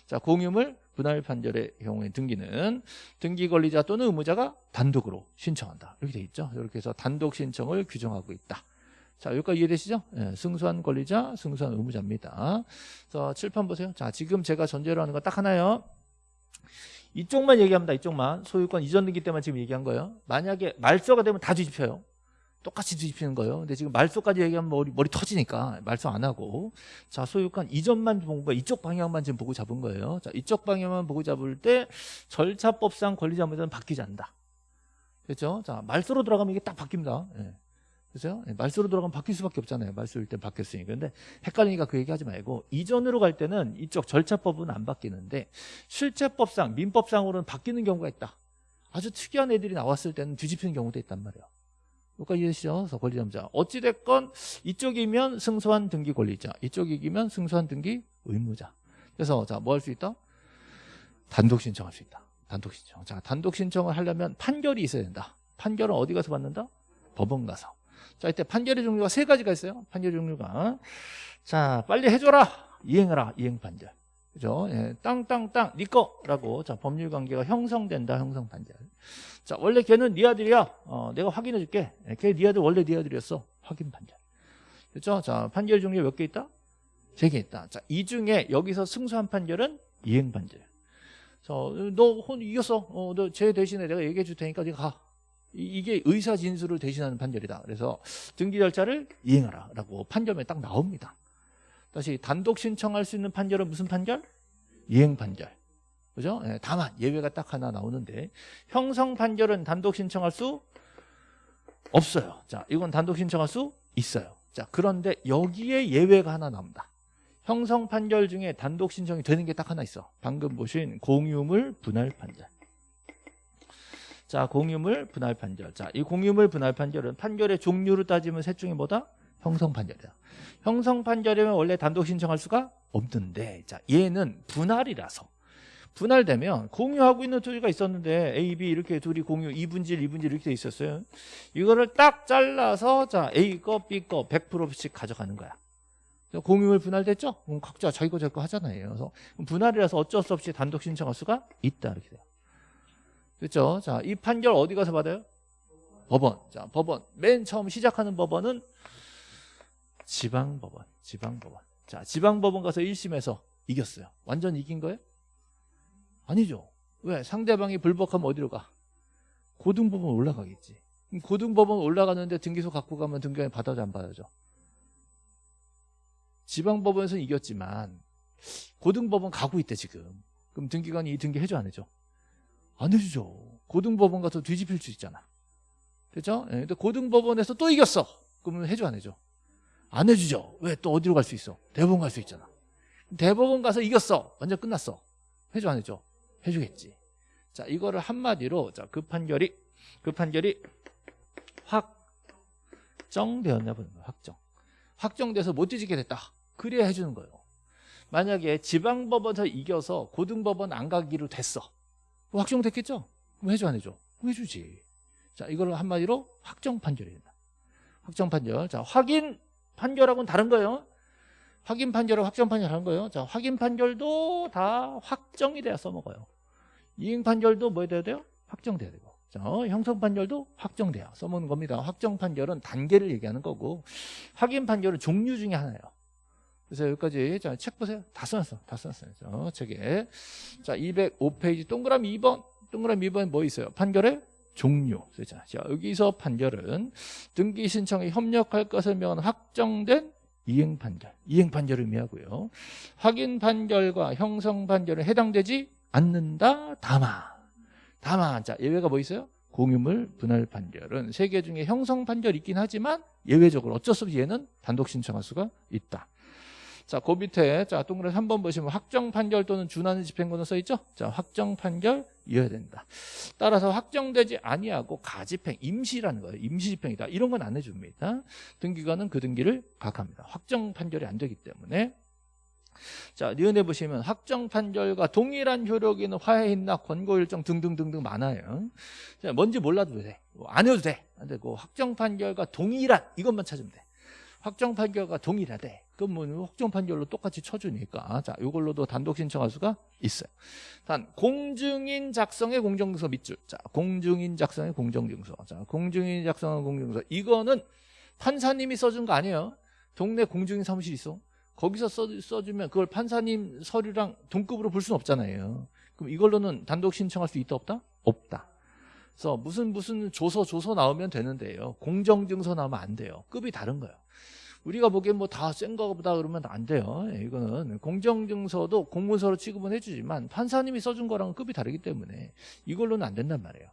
자, 공유물 분할 판결의 경우에 등기는 등기 권리자 또는 의무자가 단독으로 신청한다. 이렇게 돼 있죠. 이렇게 해서 단독 신청을 규정하고 있다. 자, 여기까지 이해되시죠? 예, 승소한 권리자, 승소한 의무자입니다. 그래서 칠판 보세요. 자, 지금 제가 전제로 하는 거 딱 하나요. 이쪽만 얘기합니다. 이쪽만. 소유권 이전 등기 때만 지금 얘기한 거예요. 만약에 말소가 되면 다 뒤집혀요. 똑같이 뒤집히는 거예요. 근데 지금 말소까지 얘기하면 머리, 머리 터지니까 말소 안 하고. 자, 소유권 이전만 본 거예요. 이쪽 방향만 지금 보고 잡은 거예요. 자, 이쪽 방향만 보고 잡을 때 절차법상 권리자 문제는 바뀌지 않는다. 그렇죠? 자, 말소로 들어가면 이게 딱 바뀝니다. 예. 그죠? 예, 말소로 들어가면 바뀔 수밖에 없잖아요. 말소일 때 바뀌었으니까. 근데 헷갈리니까 그 얘기 하지 말고 이전으로 갈 때는 이쪽 절차법은 안 바뀌는데 실체법상, 민법상으로는 바뀌는 경우가 있다. 아주 특이한 애들이 나왔을 때는 뒤집히는 경우도 있단 말이에요. 여기까지 이해되시죠? 그래서 권리자자 어찌됐건 이쪽이면 승소한 등기 권리자, 이쪽이면 승소한 등기 의무자. 그래서 자, 뭐 할 수 있다? 단독 신청할 수 있다. 단독 신청. 자, 단독 신청을 하려면 판결이 있어야 된다. 판결은 어디 가서 받는다? 법원 가서. 자, 이때 판결의 종류가 세 가지가 있어요. 판결의 종류가. 자, 빨리 해줘라. 이행하라. 이행 판결. 그죠? 예, 땅땅땅 네 거라고 자 법률 관계가 형성된다 형성 판결. 자 원래 걔는 네 아들이야. 어, 내가 확인해 줄게. 예, 걔네 아들 원래 네 아들이었어. 확인 판결. 그렇죠? 자 판결 종류 몇 개 있다? 세 개 있다. 자이 중에 여기서 승소한 판결은 이행 판결. 자 너 혼 이겼어. 어, 너 쟤 대신에 내가 얘기해 줄 테니까 네가 가. 이- 이게 의사 진술을 대신하는 판결이다. 그래서 등기 절차를 이행하라라고 판결에 딱 나옵니다. 다시 단독 신청할 수 있는 판결은 무슨 판결? 이행 판결. 그죠? 예, 다만 예외가 딱 하나 나오는데 형성 판결은 단독 신청할 수 없어요. 자, 이건 단독 신청할 수 있어요. 자, 그런데 여기에 예외가 하나 나옵니다. 형성 판결 중에 단독 신청이 되는 게 딱 하나 있어. 방금 보신 공유물 분할 판결. 자, 공유물 분할 판결. 자, 이 공유물 분할 판결은 판결의 종류로 따지면 셋 중에 뭐다? 형성 판결이다. 형성 판결이면 원래 단독 신청할 수가 없는데 자 얘는 분할이라서 분할되면 공유하고 있는 조리가 있었는데 A, B 이렇게 둘이 공유 2분질, 2분질 이렇게 돼 있었어요. 이거를 딱 잘라서 자 A 거, B 거 100%씩 가져가는 거야. 공유물 분할됐죠? 그럼 각자 자기 거 자기 거 하잖아요. 그래서 분할이라서 어쩔 수 없이 단독 신청할 수가 있다 이렇게 돼요. 그렇죠? 자, 이 판결 어디 가서 받아요? 법원. 자, 법원. 맨 처음 시작하는 법원은 지방법원, 지방법원. 자, 지방법원 가서 1심에서 이겼어요. 완전 이긴 거예요? 아니죠. 왜? 상대방이 불복하면 어디로 가? 고등법원 올라가겠지. 고등법원 올라가는데 등기소 갖고 가면 등기관이 받아줘 안 받아줘? 지방법원에서는 이겼지만 고등법원 가고 있대 지금. 그럼 등기관이 이 등기 해줘 안 해줘? 안 해주죠. 고등법원 가서 뒤집힐 수 있잖아. 그렇죠? 예, 근데 고등법원에서 또 이겼어. 그러면 해줘 안 해줘? 안 해주죠. 왜 또 어디로 갈 수 있어? 대법원 갈 수 있잖아. 대법원 가서 이겼어. 완전 끝났어. 해줘 안 해줘? 해주겠지. 자 이거를 한마디로 자그 판결이 그 판결이 확정되었냐 보는 거예요. 확정. 확정돼서 못 뒤지게 됐다. 그래야 해주는 거예요. 만약에 지방법원에서 이겨서 고등법원 안 가기로 됐어. 확정됐겠죠? 그럼 해줘 안 해줘? 해주지. 자 이거를 한마디로 확정 판결이 된다. 확정 판결. 자 확인 판결하고는 다른 거예요. 확인 판결하고 확정 판결 하는 거예요. 자, 확인 판결도 다 확정이 돼야 써먹어요. 이행 판결도 뭐 돼야 돼요? 확정돼야 되고. 자, 형성 판결도 확정돼야 써먹는 겁니다. 확정 판결은 단계를 얘기하는 거고, 확인 판결은 종류 중에 하나예요. 그래서 여기까지 자, 책 보세요. 다 써놨어. 다 써놨어요. 저 책에. 자, 205페이지 동그라미 2번. 동그라미 2번 뭐 있어요? 판결의 종료. 자, 자, 여기서 판결은 등기 신청에 협력할 것을 명한 확정된 이행 판결. 이행 판결을 의미하고요. 확인 판결과 형성 판결에 해당되지 않는다. 다만. 다만. 자, 예외가 뭐 있어요? 공유물 분할 판결은 세 개 중에 형성 판결이 있긴 하지만 예외적으로 어쩔 수 없이 얘는 단독 신청할 수가 있다. 자, 그 밑에 자, 동그라미 3번 보시면 확정 판결 또는 준하는 집행권은 써 있죠? 자, 확정 판결이어야 된다. 따라서 확정되지 아니하고 가집행, 임시라는 거예요. 임시 집행이다. 이런 건 안 해 줍니다. 등기관은 그 등기를 각합니다. 확정 판결이 안 되기 때문에 자, 니은에 보시면 확정 판결과 동일한 효력이 있는 화해인나 권고 일정 등등등등 많아요. 자, 뭔지 몰라도 돼. 뭐안 해도 돼. 안 되고 확정 판결과 동일한 이것만 찾으면 돼. 확정 판결과 동일하대. 그럼 뭐 확정 판결로 똑같이 쳐주니까 자, 이걸로도 단독 신청할 수가 있어요. 단 공증인 작성의 공정증서 밑줄. 자, 공증인 작성의 공정증서. 자, 공증인 작성의 공정증서. 이거는 판사님이 써준 거 아니에요. 동네 공증인 사무실 있어. 거기서 써, 써주면 그걸 판사님 서류랑 동급으로 볼 수는 없잖아요. 그럼 이걸로는 단독 신청할 수 있다 없다? 없다. 그래서 무슨 무슨 조서 조서 나오면 되는데요. 공정증서 나오면 안 돼요. 급이 다른 거예요. 우리가 보기엔 뭐 다센 거보다 그러면 안 돼요. 예, 이거는 공정증서도 공문서로 취급은 해주지만 판사님이 써준 거랑은 급이 다르기 때문에 이걸로는 안 된단 말이에요.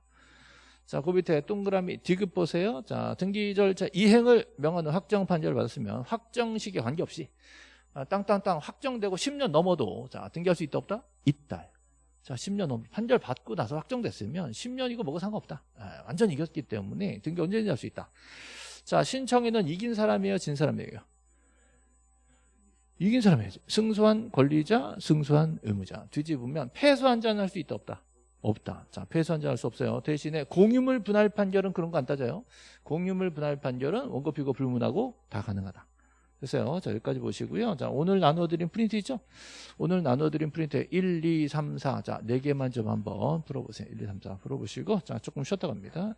자, 그 밑에 동그라미 디귿 보세요. 자, 등기 절차 이행을 명하는 확정 판결을 받았으면 확정 시기에 관계없이 아, 땅땅땅 확정되고 10년 넘어도 자, 등기할 수 있다 없다? 있다. 자, 10년 넘 판결 받고 나서 확정됐으면 10년이고 뭐고 상관없다. 아, 완전 이겼기 때문에 등기 언제든지 할 수 있다. 자, 신청인은 이긴 사람이에요, 진 사람이에요? 이긴 사람이에요. 승소한 권리자, 승소한 의무자. 뒤집으면 패소한 자는 할수 있다 없다? 없다. 자, 패소한 자할수 없어요. 대신에 공유물 분할 판결은 그런 거 안 따져요. 공유물 분할 판결은 원고 피고 불문하고 다 가능하다. 됐어요. 자, 여기까지 보시고요. 자, 오늘 나눠드린 프린트 있죠? 오늘 나눠드린 프린트 1, 2, 3, 4. 자, 4개만 좀 한번 풀어보세요. 1, 2, 3, 4 풀어보시고. 자, 조금 쉬었다 갑니다.